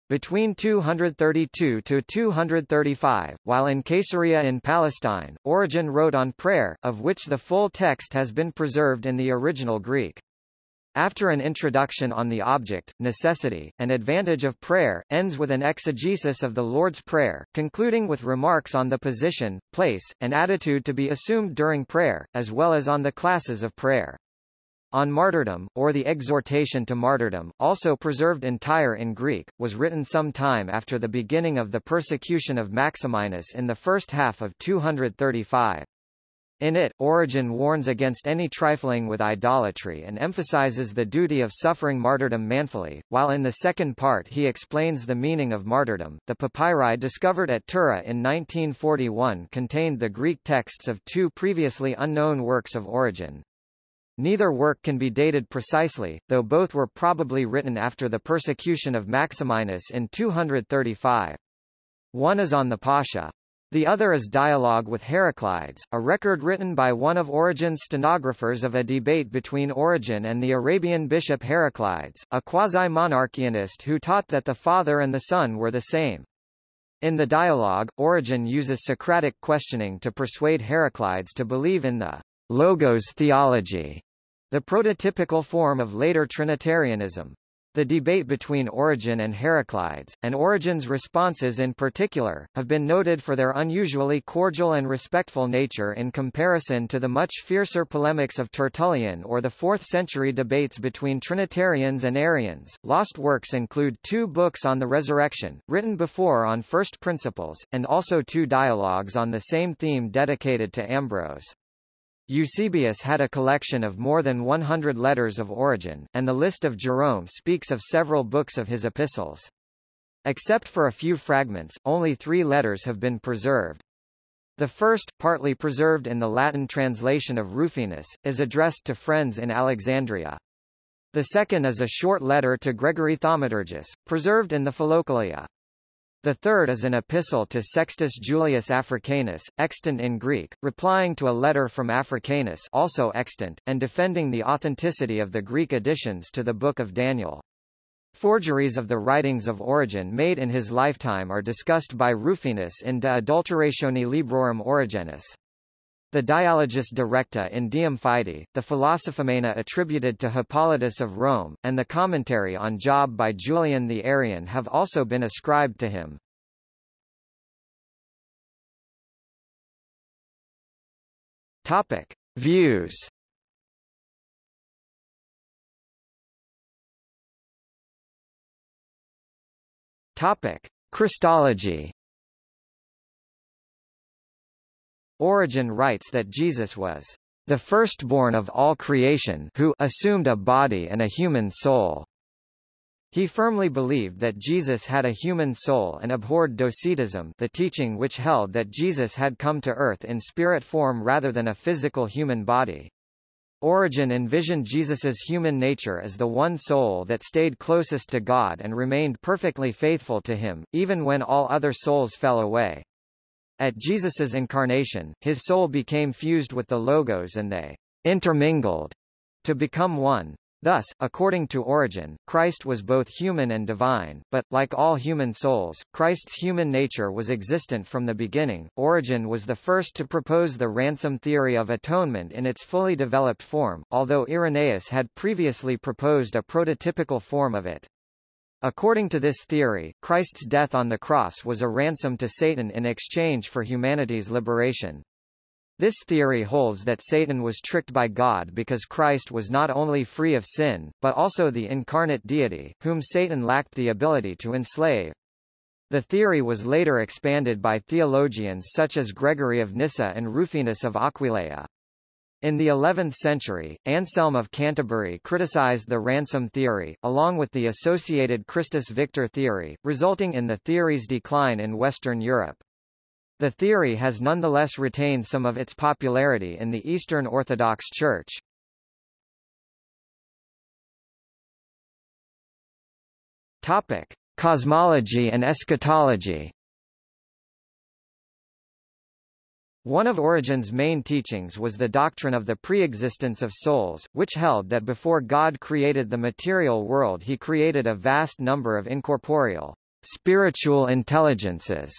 Between 232 to 235, while in Caesarea in Palestine, Origen wrote on prayer, of which the full text has been preserved in the original Greek. After an introduction on the object, necessity, and advantage of prayer, ends with an exegesis of the Lord's Prayer, concluding with remarks on the position, place, and attitude to be assumed during prayer, as well as on the classes of prayer. On Martyrdom, or the Exhortation to Martyrdom, also preserved entire in Greek, was written some time after the beginning of the persecution of Maximinus in the first half of 235. In it, Origen warns against any trifling with idolatry and emphasizes the duty of suffering martyrdom manfully, while in the second part he explains the meaning of martyrdom. The papyri discovered at Tura in 1941 contained the Greek texts of two previously unknown works of Origen. Neither work can be dated precisely, though both were probably written after the persecution of Maximinus in 235. One is on the Pascha. The other is Dialogue with Heraclides, a record written by one of Origen's stenographers of a debate between Origen and the Arabian bishop Heraclides, a quasi-monarchianist who taught that the Father and the Son were the same. In the dialogue, Origen uses Socratic questioning to persuade Heraclides to believe in the Logos theology the prototypical form of later Trinitarianism. The debate between Origen and Heraclides, and Origen's responses in particular, have been noted for their unusually cordial and respectful nature in comparison to the much fiercer polemics of Tertullian or the 4th century debates between Trinitarians and Arians. Lost works include two books on the resurrection, written before on first principles, and also two dialogues on the same theme dedicated to Ambrose. Eusebius had a collection of more than 100 letters of Origen, and the list of Jerome speaks of several books of his epistles. Except for a few fragments, only three letters have been preserved. The first, partly preserved in the Latin translation of Rufinus, is addressed to friends in Alexandria. The second is a short letter to Gregory Thaumaturgus, preserved in the Philokalia. The third is an epistle to Sextus Julius Africanus, extant in Greek, replying to a letter from Africanus also extant, and defending the authenticity of the Greek additions to the Book of Daniel. Forgeries of the writings of Origen made in his lifetime are discussed by Rufinus in De Adulteratione Librorum Origenis. The Dialogus de Recta in Deum Fide, the Philosophumena attributed to Hippolytus of Rome, and the commentary on Job by Julian the Arian have also been ascribed to him. Topic. Views Topic: Christology. Origen writes that Jesus was the firstborn of all creation who assumed a body and a human soul. He firmly believed that Jesus had a human soul and abhorred docetism the teaching which held that Jesus had come to earth in spirit form rather than a physical human body. Origen envisioned Jesus's human nature as the one soul that stayed closest to God and remained perfectly faithful to him, even when all other souls fell away. At Jesus's incarnation, his soul became fused with the Logos and they intermingled to become one. Thus, according to Origen, Christ was both human and divine, but, like all human souls, Christ's human nature was existent from the beginning. Origen was the first to propose the ransom theory of atonement in its fully developed form, although Irenaeus had previously proposed a prototypical form of it. According to this theory, Christ's death on the cross was a ransom to Satan in exchange for humanity's liberation. This theory holds that Satan was tricked by God because Christ was not only free of sin, but also the incarnate deity, whom Satan lacked the ability to enslave. The theory was later expanded by theologians such as Gregory of Nyssa and Rufinus of Aquileia. In the 11th century, Anselm of Canterbury criticized the ransom theory, along with the associated Christus Victor theory, resulting in the theory's decline in Western Europe. The theory has nonetheless retained some of its popularity in the Eastern Orthodox Church. Topic: Cosmology and eschatology. One of Origen's main teachings was the doctrine of the preexistence of souls, which held that before God created the material world he created a vast number of incorporeal, spiritual intelligences,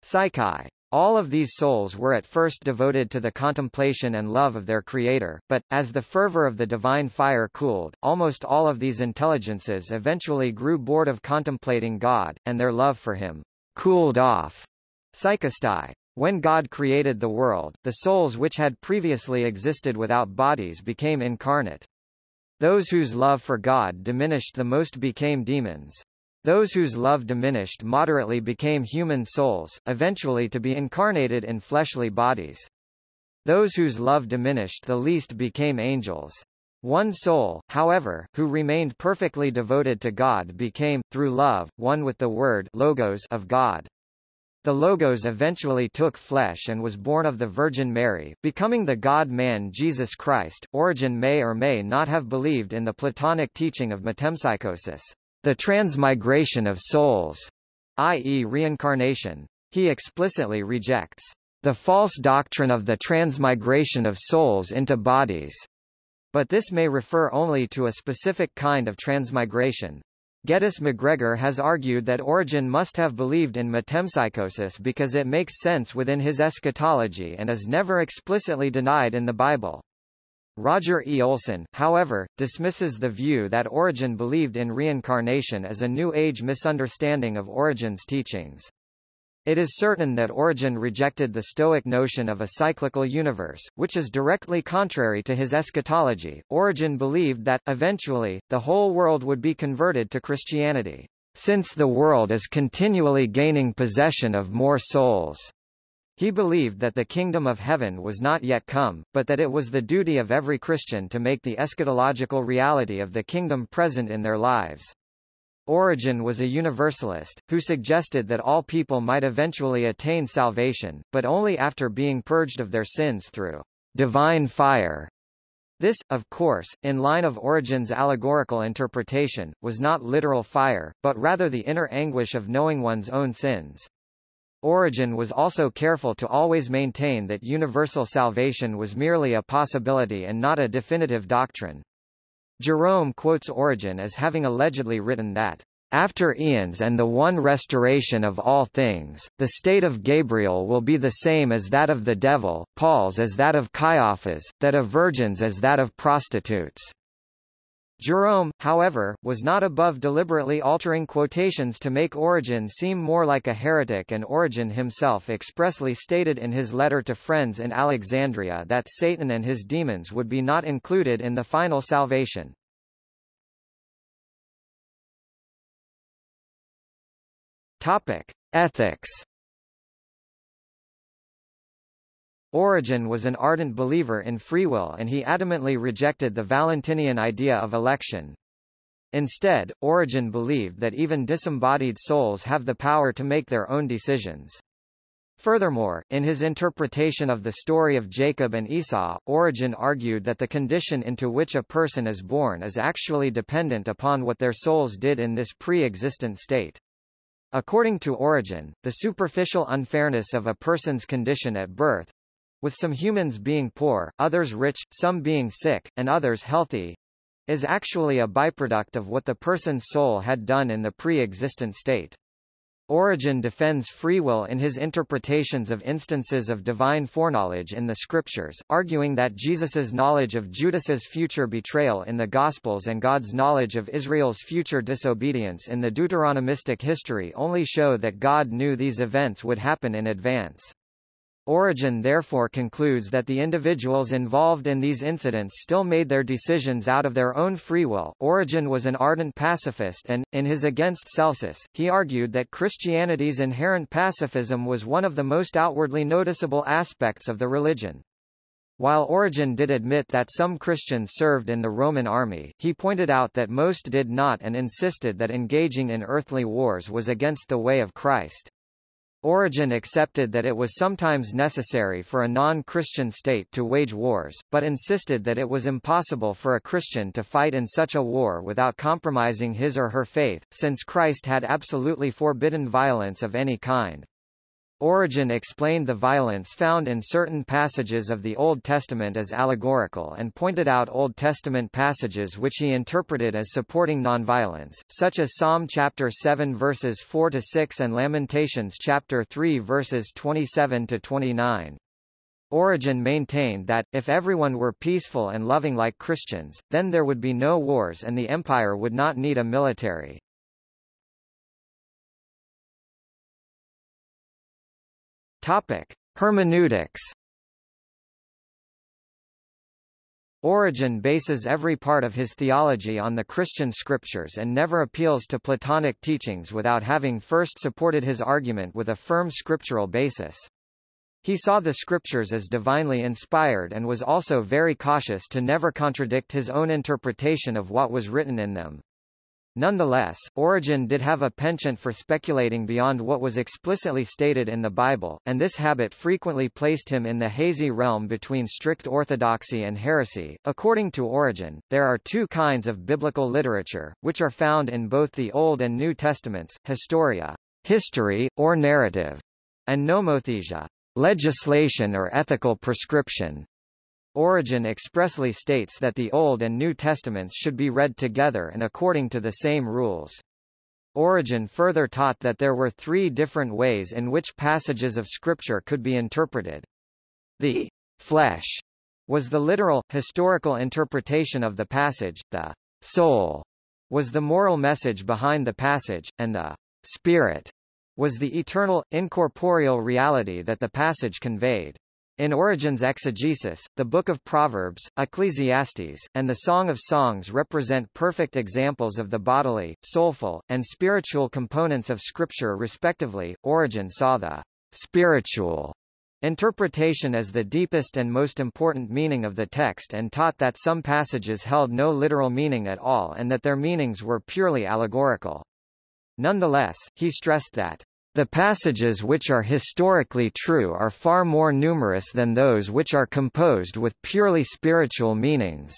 psyche. All of these souls were at first devoted to the contemplation and love of their Creator, but, as the fervor of the divine fire cooled, almost all of these intelligences eventually grew bored of contemplating God, and their love for Him cooled off. Psychesthai. When God created the world, the souls which had previously existed without bodies became incarnate. Those whose love for God diminished the most became demons. Those whose love diminished moderately became human souls, eventually to be incarnated in fleshly bodies. Those whose love diminished the least became angels. One soul, however, who remained perfectly devoted to God became, through love, one with the Word logos of God. The Logos eventually took flesh and was born of the Virgin Mary, becoming the God-man Jesus Christ. Origen may or may not have believed in the Platonic teaching of metempsychosis the transmigration of souls, i.e. reincarnation. He explicitly rejects the false doctrine of the transmigration of souls into bodies, but this may refer only to a specific kind of transmigration. Geddes MacGregor has argued that Origen must have believed in metempsychosis because it makes sense within his eschatology and is never explicitly denied in the Bible. Roger E. Olson, however, dismisses the view that Origen believed in reincarnation as a New Age misunderstanding of Origen's teachings. It is certain that Origen rejected the Stoic notion of a cyclical universe, which is directly contrary to his eschatology. Origen believed that, eventually, the whole world would be converted to Christianity, since the world is continually gaining possession of more souls. He believed that the kingdom of heaven was not yet come, but that it was the duty of every Christian to make the eschatological reality of the kingdom present in their lives. Origen was a universalist, who suggested that all people might eventually attain salvation, but only after being purged of their sins through divine fire. This, of course, in line of Origen's allegorical interpretation, was not literal fire, but rather the inner anguish of knowing one's own sins. Origen was also careful to always maintain that universal salvation was merely a possibility and not a definitive doctrine. Jerome quotes Origen as having allegedly written that after eons and the one restoration of all things, the state of Gabriel will be the same as that of the devil, Paul's as that of Caiaphas, that of virgins as that of prostitutes. Jerome, however, was not above deliberately altering quotations to make Origen seem more like a heretic and Origen himself expressly stated in his letter to friends in Alexandria that Satan and his demons would be not included in the final salvation. Topic: Ethics. Origen was an ardent believer in free will and he adamantly rejected the Valentinian idea of election. Instead, Origen believed that even disembodied souls have the power to make their own decisions. Furthermore, in his interpretation of the story of Jacob and Esau, Origen argued that the condition into which a person is born is actually dependent upon what their souls did in this pre-existent state. According to Origen, the superficial unfairness of a person's condition at birth with some humans being poor, others rich, some being sick, and others healthy is actually a byproduct of what the person's soul had done in the pre-existent state. Origen defends free will in his interpretations of instances of divine foreknowledge in the scriptures, arguing that Jesus's knowledge of Judas's future betrayal in the Gospels and God's knowledge of Israel's future disobedience in the Deuteronomistic history only show that God knew these events would happen in advance. Origen therefore concludes that the individuals involved in these incidents still made their decisions out of their own free will. Origen was an ardent pacifist and, in his Against Celsus, he argued that Christianity's inherent pacifism was one of the most outwardly noticeable aspects of the religion. While Origen did admit that some Christians served in the Roman army, he pointed out that most did not and insisted that engaging in earthly wars was against the way of Christ. Origen accepted that it was sometimes necessary for a non-Christian state to wage wars, but insisted that it was impossible for a Christian to fight in such a war without compromising his or her faith, since Christ had absolutely forbidden violence of any kind. Origen explained the violence found in certain passages of the Old Testament as allegorical and pointed out Old Testament passages which he interpreted as supporting nonviolence, such as Psalm chapter 7 verses 4 to 6 and Lamentations chapter 3 verses 27 to 29. Origen maintained that, if everyone were peaceful and loving like Christians, then there would be no wars and the empire would not need a military. Topic: Hermeneutics. Origen bases every part of his theology on the Christian scriptures and never appeals to Platonic teachings without having first supported his argument with a firm scriptural basis. He saw the scriptures as divinely inspired and was also very cautious to never contradict his own interpretation of what was written in them. Nonetheless, Origen did have a penchant for speculating beyond what was explicitly stated in the Bible, and this habit frequently placed him in the hazy realm between strict orthodoxy and heresy. According to Origen, there are two kinds of biblical literature, which are found in both the Old and New Testaments, historia, history, or narrative, and nomothesia, legislation or ethical prescription. Origen expressly states that the Old and New Testaments should be read together and according to the same rules. Origen further taught that there were three different ways in which passages of Scripture could be interpreted. The flesh was the literal, historical interpretation of the passage, the soul was the moral message behind the passage, and the spirit was the eternal, incorporeal reality that the passage conveyed. In Origen's exegesis, the Book of Proverbs, Ecclesiastes, and the Song of Songs represent perfect examples of the bodily, soulful, and spiritual components of Scripture respectively. Origen saw the spiritual interpretation as the deepest and most important meaning of the text and taught that some passages held no literal meaning at all and that their meanings were purely allegorical. Nonetheless, he stressed that The passages which are historically true are far more numerous than those which are composed with purely spiritual meanings.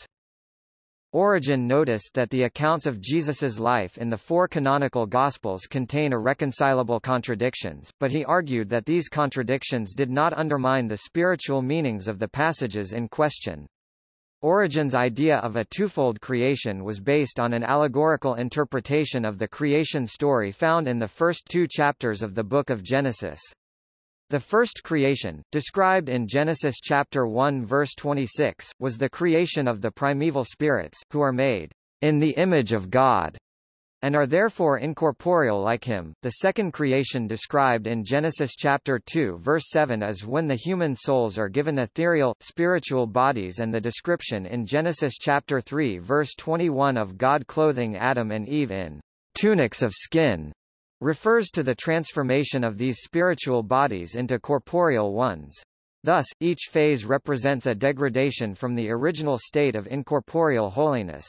Origen noticed that the accounts of Jesus's life in the four canonical Gospels contain irreconcilable contradictions, but he argued that these contradictions did not undermine the spiritual meanings of the passages in question. Origen's idea of a twofold creation was based on an allegorical interpretation of the creation story found in the first two chapters of the Book of Genesis. The first creation, described in Genesis chapter 1 verse 26, was the creation of the primeval spirits, who are made in the image of God, and are therefore incorporeal like him. The second creation described in Genesis chapter 2 verse 7 is when the human souls are given ethereal, spiritual bodies and the description in Genesis chapter 3 verse 21 of God clothing Adam and Eve in tunics of skin refers to the transformation of these spiritual bodies into corporeal ones. Thus, each phase represents a degradation from the original state of incorporeal holiness.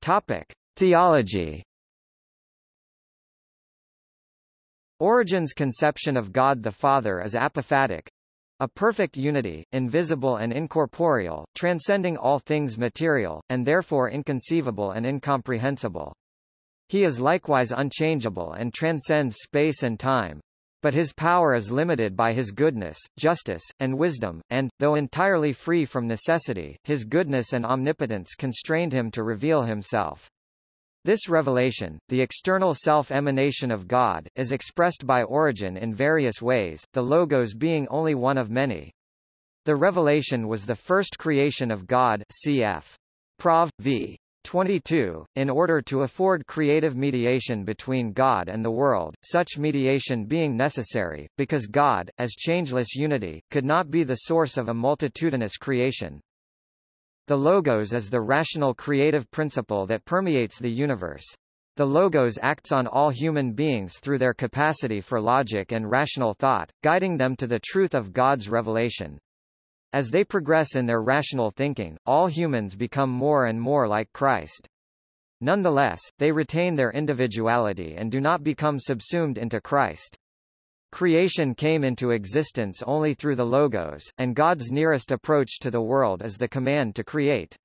Topic: Theology. Origen's conception of God the Father is apophatic, a perfect unity, invisible and incorporeal, transcending all things material, and therefore inconceivable and incomprehensible. He is likewise unchangeable and transcends space and time. But his power is limited by his goodness, justice, and wisdom, and, though entirely free from necessity, his goodness and omnipotence constrained him to reveal himself. This revelation, the external self-emanation of God, is expressed by Origen in various ways, the Logos being only one of many. The revelation was the first creation of God cf. Prov. v. 22, in order to afford creative mediation between God and the world, such mediation being necessary, because God, as changeless unity, could not be the source of a multitudinous creation. The logos is the rational creative principle that permeates the universe. The logos acts on all human beings through their capacity for logic and rational thought, guiding them to the truth of God's revelation. As they progress in their rational thinking, all humans become more and more like Christ. Nonetheless, they retain their individuality and do not become subsumed into Christ. Creation came into existence only through the Logos, and God's nearest approach to the world is the command to create.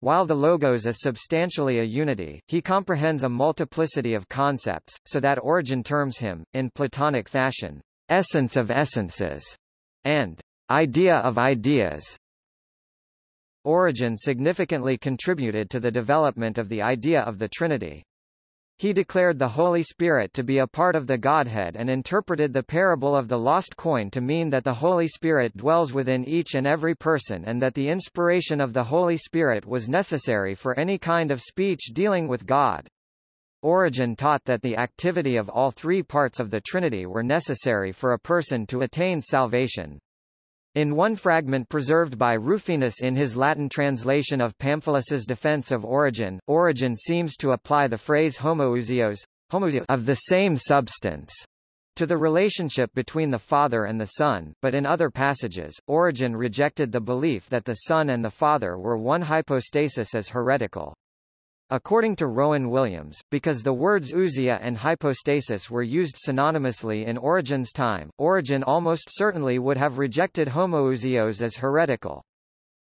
While the Logos is substantially a unity, he comprehends a multiplicity of concepts, so that Origen terms him, in Platonic fashion, essence of essences, and idea of ideas. Origen significantly contributed to the development of the idea of the Trinity. He declared the Holy Spirit to be a part of the Godhead and interpreted the parable of the lost coin to mean that the Holy Spirit dwells within each and every person and that the inspiration of the Holy Spirit was necessary for any kind of speech dealing with God. Origen taught that the activity of all three parts of the Trinity were necessary for a person to attain salvation. In one fragment preserved by Rufinus in his Latin translation of Pamphilus's defense of Origen, Origen seems to apply the phrase homoousios, of the same substance to the relationship between the Father and the Son, but in other passages, Origen rejected the belief that the Son and the Father were one hypostasis as heretical. According to Rowan Williams, because the words ousia and hypostasis were used synonymously in Origen's time, Origen almost certainly would have rejected homoousios as heretical.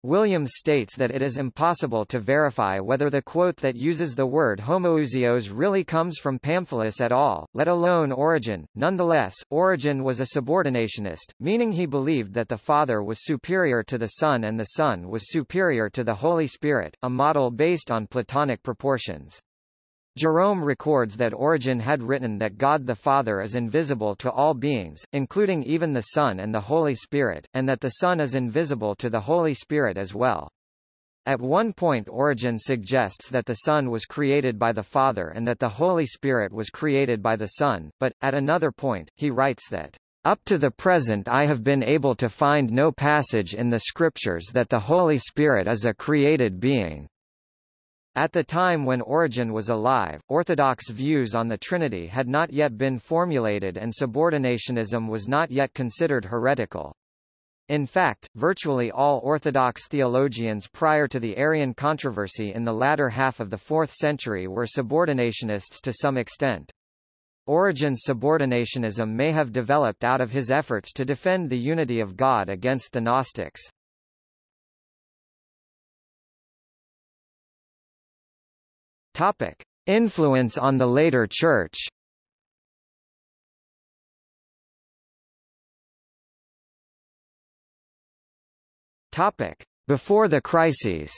Williams states that it is impossible to verify whether the quote that uses the word homoousios really comes from Pamphilus at all, let alone Origen. Nonetheless, Origen was a subordinationist, meaning he believed that the Father was superior to the Son and the Son was superior to the Holy Spirit, a model based on Platonic proportions. Jerome records that Origen had written that God the Father is invisible to all beings, including even the Son and the Holy Spirit, and that the Son is invisible to the Holy Spirit as well. At one point Origen suggests that the Son was created by the Father and that the Holy Spirit was created by the Son, but, at another point, he writes that, "...up to the present I have been able to find no passage in the Scriptures that the Holy Spirit is a created being." At the time when Origen was alive, Orthodox views on the Trinity had not yet been formulated and subordinationism was not yet considered heretical. In fact, virtually all Orthodox theologians prior to the Arian controversy in the latter half of the 4th century were subordinationists to some extent. Origen's subordinationism may have developed out of his efforts to defend the unity of God against the Gnostics. Topic: Influence on the later Church. Topic: Before the crises.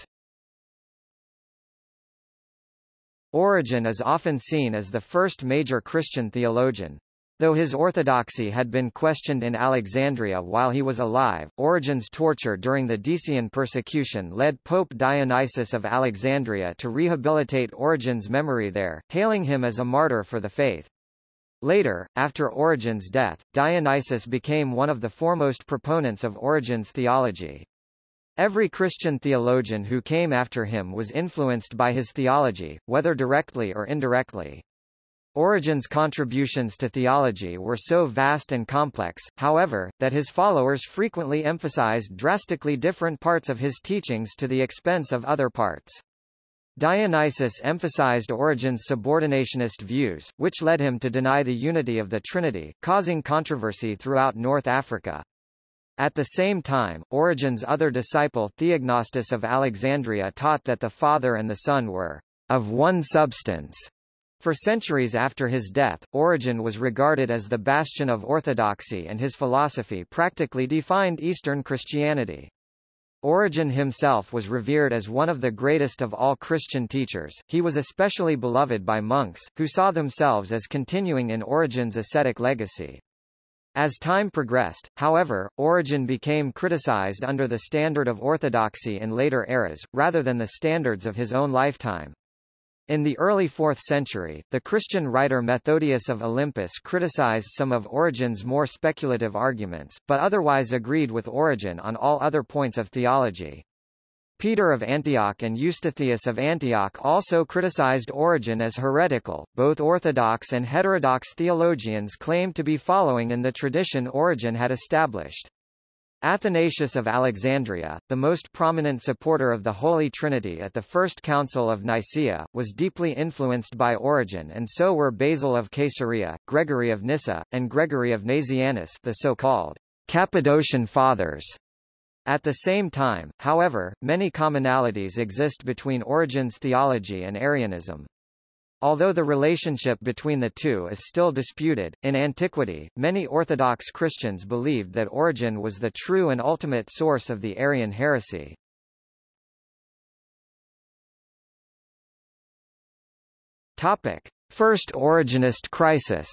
Origen is often seen as the first major Christian theologian. Though his orthodoxy had been questioned in Alexandria while he was alive, Origen's torture during the Decian persecution led Pope Dionysius of Alexandria to rehabilitate Origen's memory there, hailing him as a martyr for the faith. Later, after Origen's death, Dionysius became one of the foremost proponents of Origen's theology. Every Christian theologian who came after him was influenced by his theology, whether directly or indirectly. Origen's contributions to theology were so vast and complex, however, that his followers frequently emphasized drastically different parts of his teachings to the expense of other parts. Dionysius emphasized Origen's subordinationist views, which led him to deny the unity of the Trinity, causing controversy throughout North Africa. At the same time, Origen's other disciple Theognostus of Alexandria taught that the Father and the Son were of one substance, for centuries after his death, Origen was regarded as the bastion of orthodoxy and his philosophy practically defined Eastern Christianity. Origen himself was revered as one of the greatest of all Christian teachers, he was especially beloved by monks, who saw themselves as continuing in Origen's ascetic legacy. As time progressed, however, Origen became criticized under the standard of orthodoxy in later eras, rather than the standards of his own lifetime. In the early 4th century, the Christian writer Methodius of Olympus criticized some of Origen's more speculative arguments, but otherwise agreed with Origen on all other points of theology. Peter of Antioch and Eustathius of Antioch also criticized Origen as heretical. Both Orthodox and heterodox theologians claimed to be following in the tradition Origen had established. Athanasius of Alexandria, the most prominent supporter of the Holy Trinity at the First Council of Nicaea, was deeply influenced by Origen and so were Basil of Caesarea, Gregory of Nyssa, and Gregory of Nazianzus the so-called Cappadocian Fathers. At the same time, however, many commonalities exist between Origen's theology and Arianism. Although the relationship between the two is still disputed, in antiquity, many Orthodox Christians believed that Origen was the true and ultimate source of the Arian heresy. Topic. First Origenist crisis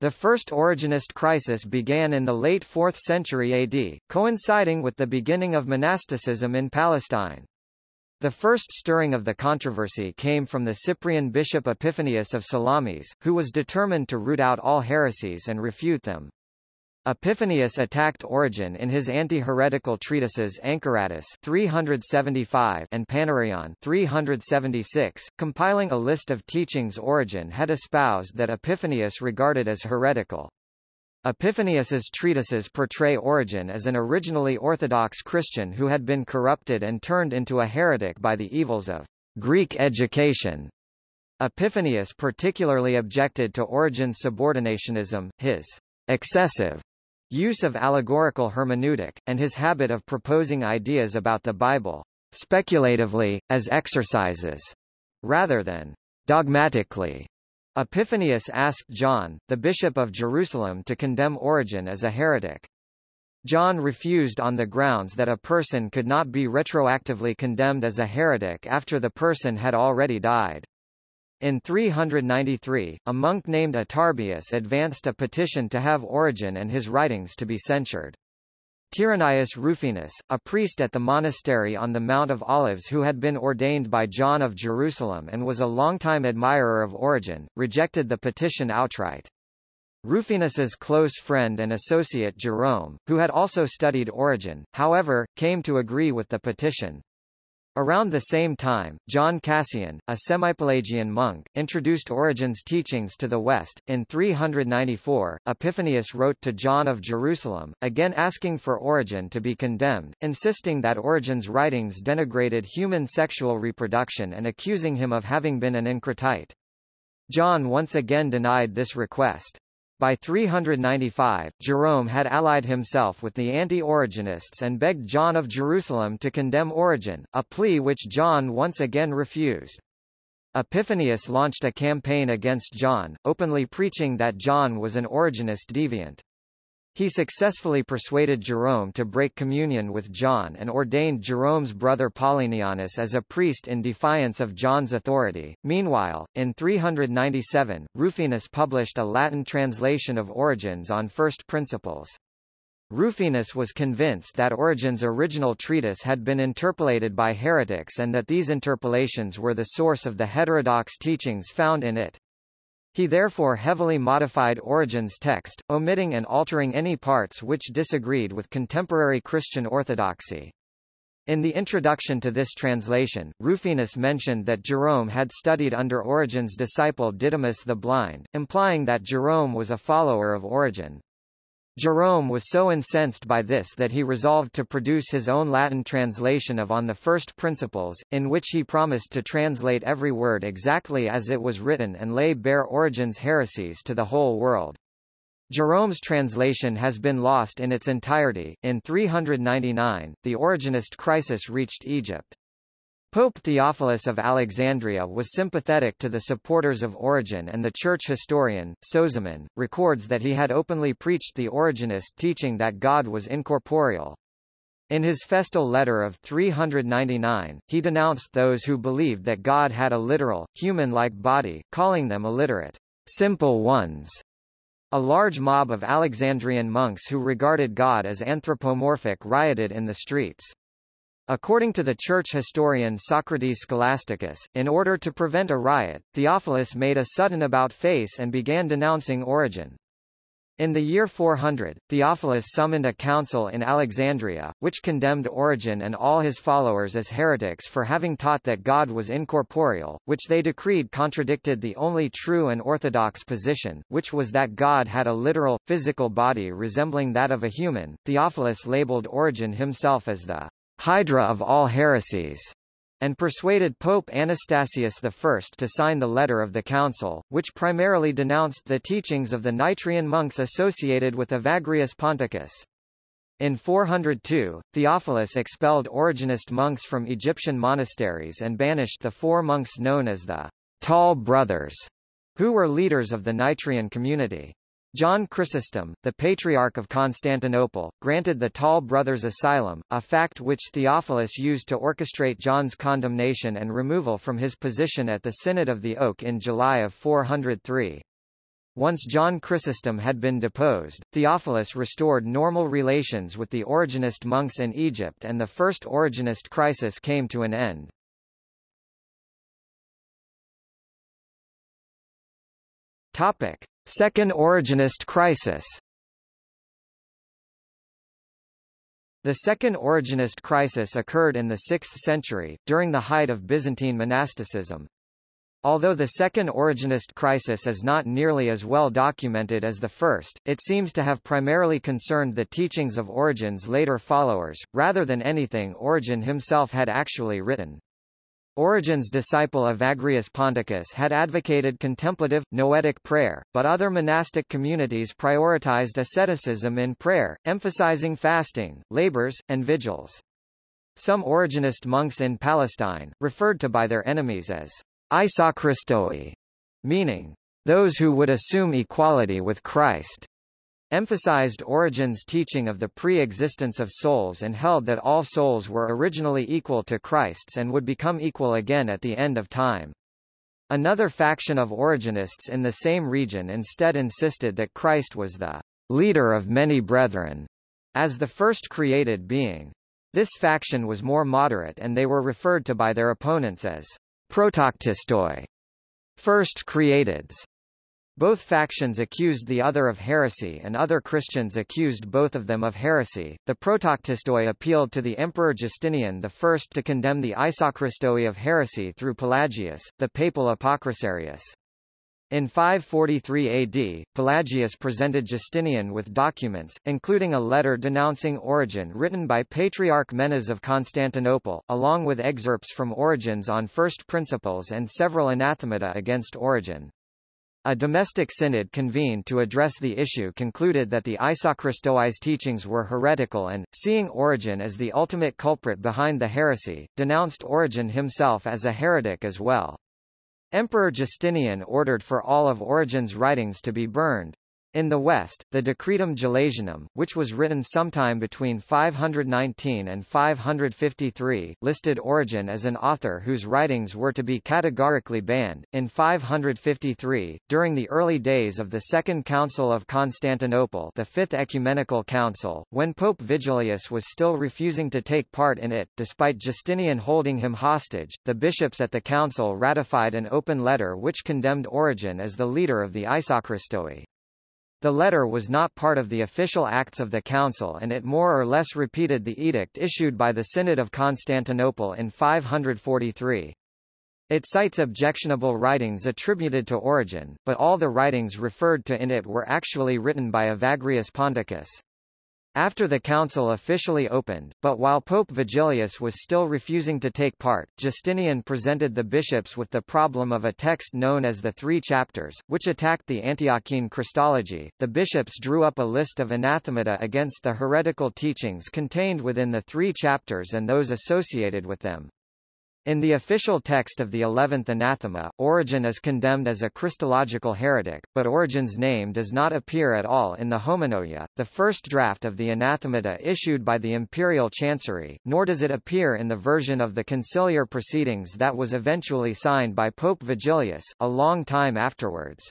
The First Origenist crisis began in the late 4th century AD, coinciding with the beginning of monasticism in Palestine. The first stirring of the controversy came from the Cyprian bishop Epiphanius of Salamis, who was determined to root out all heresies and refute them. Epiphanius attacked Origen in his anti-heretical treatises Anchoratus 375 and Panarion 376, compiling a list of teachings Origen had espoused that Epiphanius regarded as heretical. Epiphanius's treatises portray Origen as an originally Orthodox Christian who had been corrupted and turned into a heretic by the evils of Greek education. Epiphanius particularly objected to Origen's subordinationism, his excessive use of allegorical hermeneutic, and his habit of proposing ideas about the Bible speculatively, as exercises, rather than dogmatically. Epiphanius asked John, the bishop of Jerusalem to condemn Origen as a heretic. John refused on the grounds that a person could not be retroactively condemned as a heretic after the person had already died. In 393, a monk named Atarbius advanced a petition to have Origen and his writings to be censured. Tyrannius Rufinus, a priest at the monastery on the Mount of Olives who had been ordained by John of Jerusalem and was a longtime admirer of Origen, rejected the petition outright. Rufinus's close friend and associate Jerome, who had also studied Origen, however, came to agree with the petition. Around the same time, John Cassian, a semi-Pelagian monk, introduced Origen's teachings to the West. In 394, Epiphanius wrote to John of Jerusalem, again asking for Origen to be condemned, insisting that Origen's writings denigrated human sexual reproduction and accusing him of having been an Encratite. John once again denied this request. By 395, Jerome had allied himself with the anti-Origenists and begged John of Jerusalem to condemn Origen, a plea which John once again refused. Epiphanius launched a campaign against John, openly preaching that John was an Origenist deviant. He successfully persuaded Jerome to break communion with John and ordained Jerome's brother Paulinianus as a priest in defiance of John's authority. Meanwhile, in 397, Rufinus published a Latin translation of Origen's on First Principles. Rufinus was convinced that Origen's original treatise had been interpolated by heretics and that these interpolations were the source of the heterodox teachings found in it. He therefore heavily modified Origen's text, omitting and altering any parts which disagreed with contemporary Christian orthodoxy. In the introduction to this translation, Rufinus mentioned that Jerome had studied under Origen's disciple Didymus the Blind, implying that Jerome was a follower of Origen. Jerome was so incensed by this that he resolved to produce his own Latin translation of On the First Principles, in which he promised to translate every word exactly as it was written and lay bare Origen's heresies to the whole world. Jerome's translation has been lost in its entirety. In 399, the Origenist crisis reached Egypt. Pope Theophilus of Alexandria was sympathetic to the supporters of Origen and the church historian, Sozomen, records that he had openly preached the Origenist teaching that God was incorporeal. In his festal letter of 399, he denounced those who believed that God had a literal, human-like body, calling them illiterate, simple ones. A large mob of Alexandrian monks who regarded God as anthropomorphic rioted in the streets. According to the church historian Socrates Scholasticus, in order to prevent a riot, Theophilus made a sudden about-face and began denouncing Origen. In the year 400, Theophilus summoned a council in Alexandria, which condemned Origen and all his followers as heretics for having taught that God was incorporeal, which they decreed contradicted the only true and orthodox position, which was that God had a literal, physical body resembling that of a human. Theophilus labeled Origen himself as the Hydra of all heresies, and persuaded Pope Anastasius I to sign the letter of the council, which primarily denounced the teachings of the Nitrian monks associated with Evagrius Ponticus. In 402, Theophilus expelled Origenist monks from Egyptian monasteries and banished the four monks known as the Tall Brothers, who were leaders of the Nitrian community. John Chrysostom, the Patriarch of Constantinople, granted the Tall Brothers asylum, a fact which Theophilus used to orchestrate John's condemnation and removal from his position at the Synod of the Oak in July of 403. Once John Chrysostom had been deposed, Theophilus restored normal relations with the Origenist monks in Egypt and the First Origenist crisis came to an end. Topic. Second Origenist crisis The Second Origenist crisis occurred in the 6th century, during the height of Byzantine monasticism. Although the Second Origenist crisis is not nearly as well documented as the first, it seems to have primarily concerned the teachings of Origen's later followers, rather than anything Origen himself had actually written. Origen's disciple Evagrius Ponticus had advocated contemplative, noetic prayer, but other monastic communities prioritized asceticism in prayer, emphasizing fasting, labors, and vigils. Some Origenist monks in Palestine, referred to by their enemies as Isochristoi, meaning, those who would assume equality with Christ, emphasized Origen's teaching of the pre-existence of souls and held that all souls were originally equal to Christ's and would become equal again at the end of time. Another faction of Origenists in the same region instead insisted that Christ was the leader of many brethren, as the first created being. This faction was more moderate and they were referred to by their opponents as protoktistoi, first createds. Both factions accused the other of heresy and other Christians accused both of them of heresy. The Protoctistoi appealed to the Emperor Justinian I to condemn the Isochristoi of heresy through Pelagius, the papal Apocrisiarius. In 543 AD, Pelagius presented Justinian with documents, including a letter denouncing Origen written by Patriarch Menas of Constantinople, along with excerpts from Origen's on First Principles and several anathemata against Origen. A domestic synod convened to address the issue concluded that the Isochristoi's teachings were heretical and, seeing Origen as the ultimate culprit behind the heresy, denounced Origen himself as a heretic as well. Emperor Justinian ordered for all of Origen's writings to be burned. In the West, the Decretum Gelasianum, which was written sometime between 519 and 553, listed Origen as an author whose writings were to be categorically banned. In 553, during the early days of the Second Council of Constantinople, the Fifth Ecumenical Council, when Pope Vigilius was still refusing to take part in it, despite Justinian holding him hostage, the bishops at the council ratified an open letter which condemned Origen as the leader of the Isochristoi. The letter was not part of the official acts of the Council and it more or less repeated the edict issued by the Synod of Constantinople in 543. It cites objectionable writings attributed to Origen, but all the writings referred to in it were actually written by Evagrius Ponticus. After the council officially opened, but while Pope Vigilius was still refusing to take part, Justinian presented the bishops with the problem of a text known as the Three Chapters, which attacked the Antiochene Christology. The bishops drew up a list of anathemata against the heretical teachings contained within the three chapters and those associated with them. In the official text of the eleventh anathema, Origen is condemned as a Christological heretic, but Origen's name does not appear at all in the Homonoia, the first draft of the anathemata issued by the imperial chancery, nor does it appear in the version of the conciliar proceedings that was eventually signed by Pope Vigilius, a long time afterwards.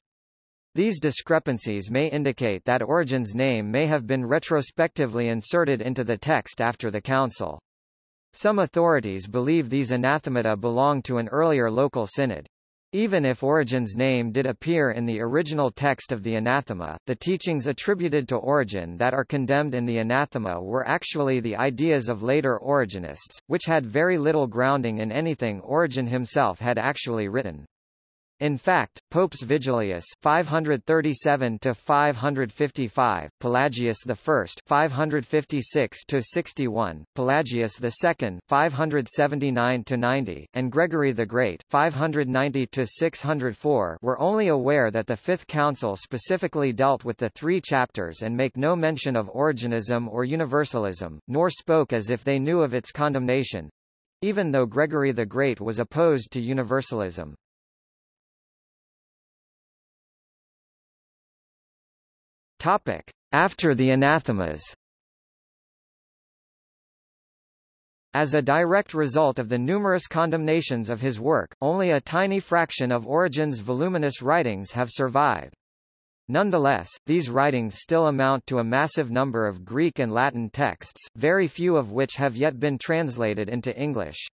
These discrepancies may indicate that Origen's name may have been retrospectively inserted into the text after the council. Some authorities believe these anathemata belong to an earlier local synod. Even if Origen's name did appear in the original text of the anathema, the teachings attributed to Origen that are condemned in the anathema were actually the ideas of later Origenists, which had very little grounding in anything Origen himself had actually written. In fact, Popes Vigilius 537 to 555, Pelagius I 556 to 61, Pelagius II 579 to 90, and Gregory the Great 590 to 604 were only aware that the Fifth Council specifically dealt with the three chapters and make no mention of Origenism or Universalism, nor spoke as if they knew of its condemnation, even though Gregory the Great was opposed to Universalism. Topic. After the anathemas As a direct result of the numerous condemnations of his work, only a tiny fraction of Origen's voluminous writings have survived. Nonetheless, these writings still amount to a massive number of Greek and Latin texts, very few of which have yet been translated into English.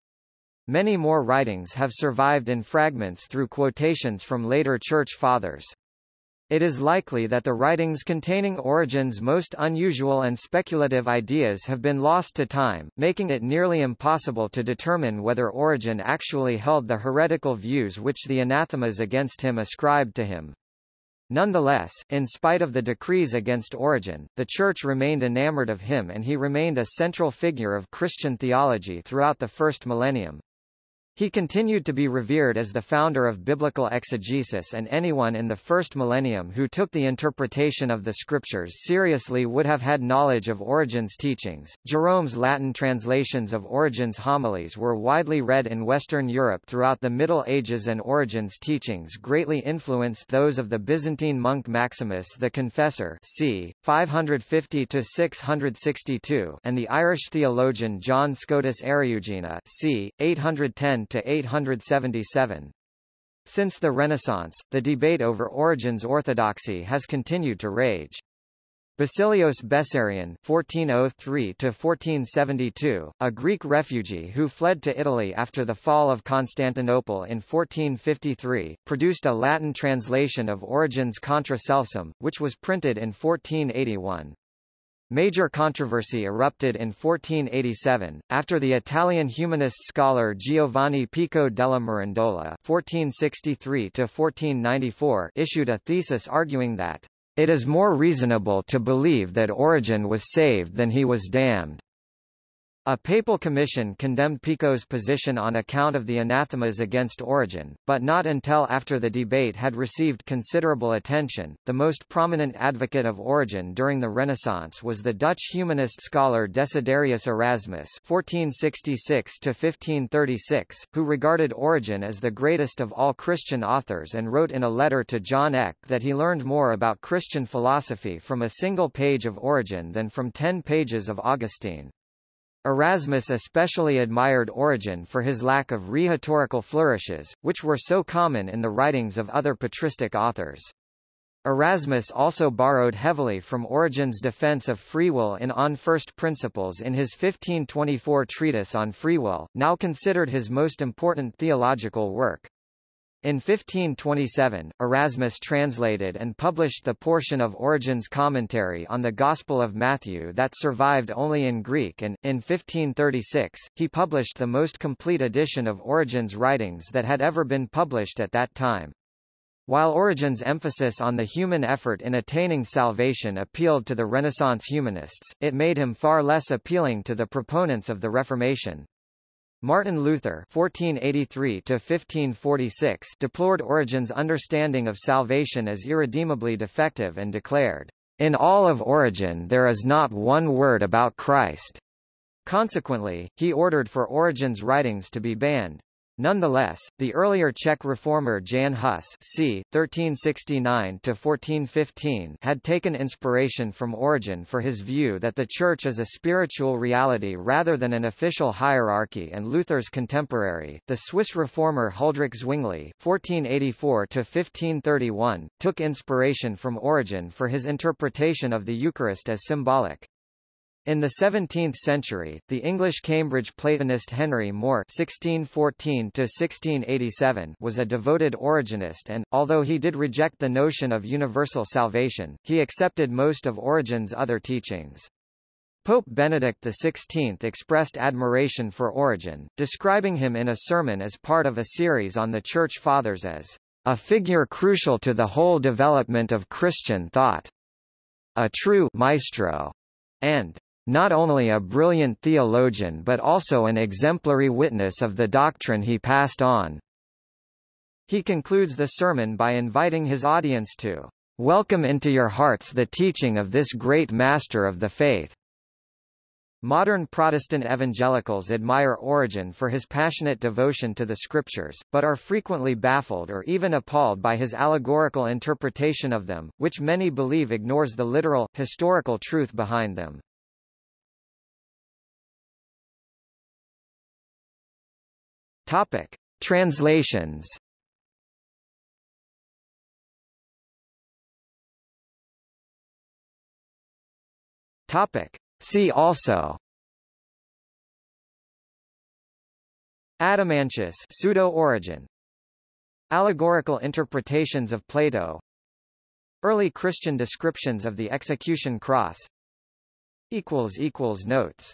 Many more writings have survived in fragments through quotations from later Church Fathers. It is likely that the writings containing Origen's most unusual and speculative ideas have been lost to time, making it nearly impossible to determine whether Origen actually held the heretical views which the anathemas against him ascribed to him. Nonetheless, in spite of the decrees against Origen, the Church remained enamored of him and he remained a central figure of Christian theology throughout the first millennium. He continued to be revered as the founder of biblical exegesis and anyone in the first millennium who took the interpretation of the scriptures seriously would have had knowledge of Origen's teachings. Jerome's Latin translations of Origen's homilies were widely read in Western Europe throughout the Middle Ages and Origen's teachings greatly influenced those of the Byzantine monk Maximus the Confessor c. 550-662 and the Irish theologian John Scotus Eriugena c. 810 to 877. Since the Renaissance, the debate over Origen's orthodoxy has continued to rage. Basilios Bessarion (1403–1472), a Greek refugee who fled to Italy after the fall of Constantinople in 1453, produced a Latin translation of Origen's Contra Celsum, which was printed in 1481. Major controversy erupted in 1487, after the Italian humanist scholar Giovanni Pico della Mirandola (1463–1494) issued a thesis arguing that it is more reasonable to believe that Origen was saved than he was damned. A papal commission condemned Pico's position on account of the anathemas against Origen, but not until after the debate had received considerable attention. The most prominent advocate of Origen during the Renaissance was the Dutch humanist scholar Desiderius Erasmus (1466–1536), who regarded Origen as the greatest of all Christian authors and wrote in a letter to John Eck that he learned more about Christian philosophy from a single page of Origen than from ten pages of Augustine. Erasmus especially admired Origen for his lack of rhetorical flourishes, which were so common in the writings of other patristic authors. Erasmus also borrowed heavily from Origen's defense of free will in On First Principles in his 1524 treatise on free will, now considered his most important theological work. In 1527, Erasmus translated and published the portion of Origen's commentary on the Gospel of Matthew that survived only in Greek and, in 1536, he published the most complete edition of Origen's writings that had ever been published at that time. While Origen's emphasis on the human effort in attaining salvation appealed to the Renaissance humanists, it made him far less appealing to the proponents of the Reformation. Martin Luther (1483–1546) deplored Origen's understanding of salvation as irredeemably defective and declared, "In all of Origen there is not one word about Christ." Consequently, he ordered for Origen's writings to be banned. Nonetheless, the earlier Czech reformer Jan Hus c. 1369–1415 had taken inspiration from Origen for his view that the Church is a spiritual reality rather than an official hierarchy and Luther's contemporary, the Swiss reformer Huldrych Zwingli (1484–1531), took inspiration from Origen for his interpretation of the Eucharist as symbolic. In the 17th century, the English Cambridge Platonist Henry More (1614–1687) was a devoted Origenist, and although he did reject the notion of universal salvation, he accepted most of Origen's other teachings. Pope Benedict XVI expressed admiration for Origen, describing him in a sermon as part of a series on the Church Fathers as a figure crucial to the whole development of Christian thought, a true maestro, and not only a brilliant theologian but also an exemplary witness of the doctrine he passed on. He concludes the sermon by inviting his audience to welcome into your hearts the teaching of this great master of the faith. Modern Protestant evangelicals admire Origen for his passionate devotion to the scriptures, but are frequently baffled or even appalled by his allegorical interpretation of them, which many believe ignores the literal, historical truth behind them. Topic: Translations. Topic: See also. Adamantius pseudo-Origen Allegorical interpretations of Plato. Early Christian descriptions of the execution cross. Notes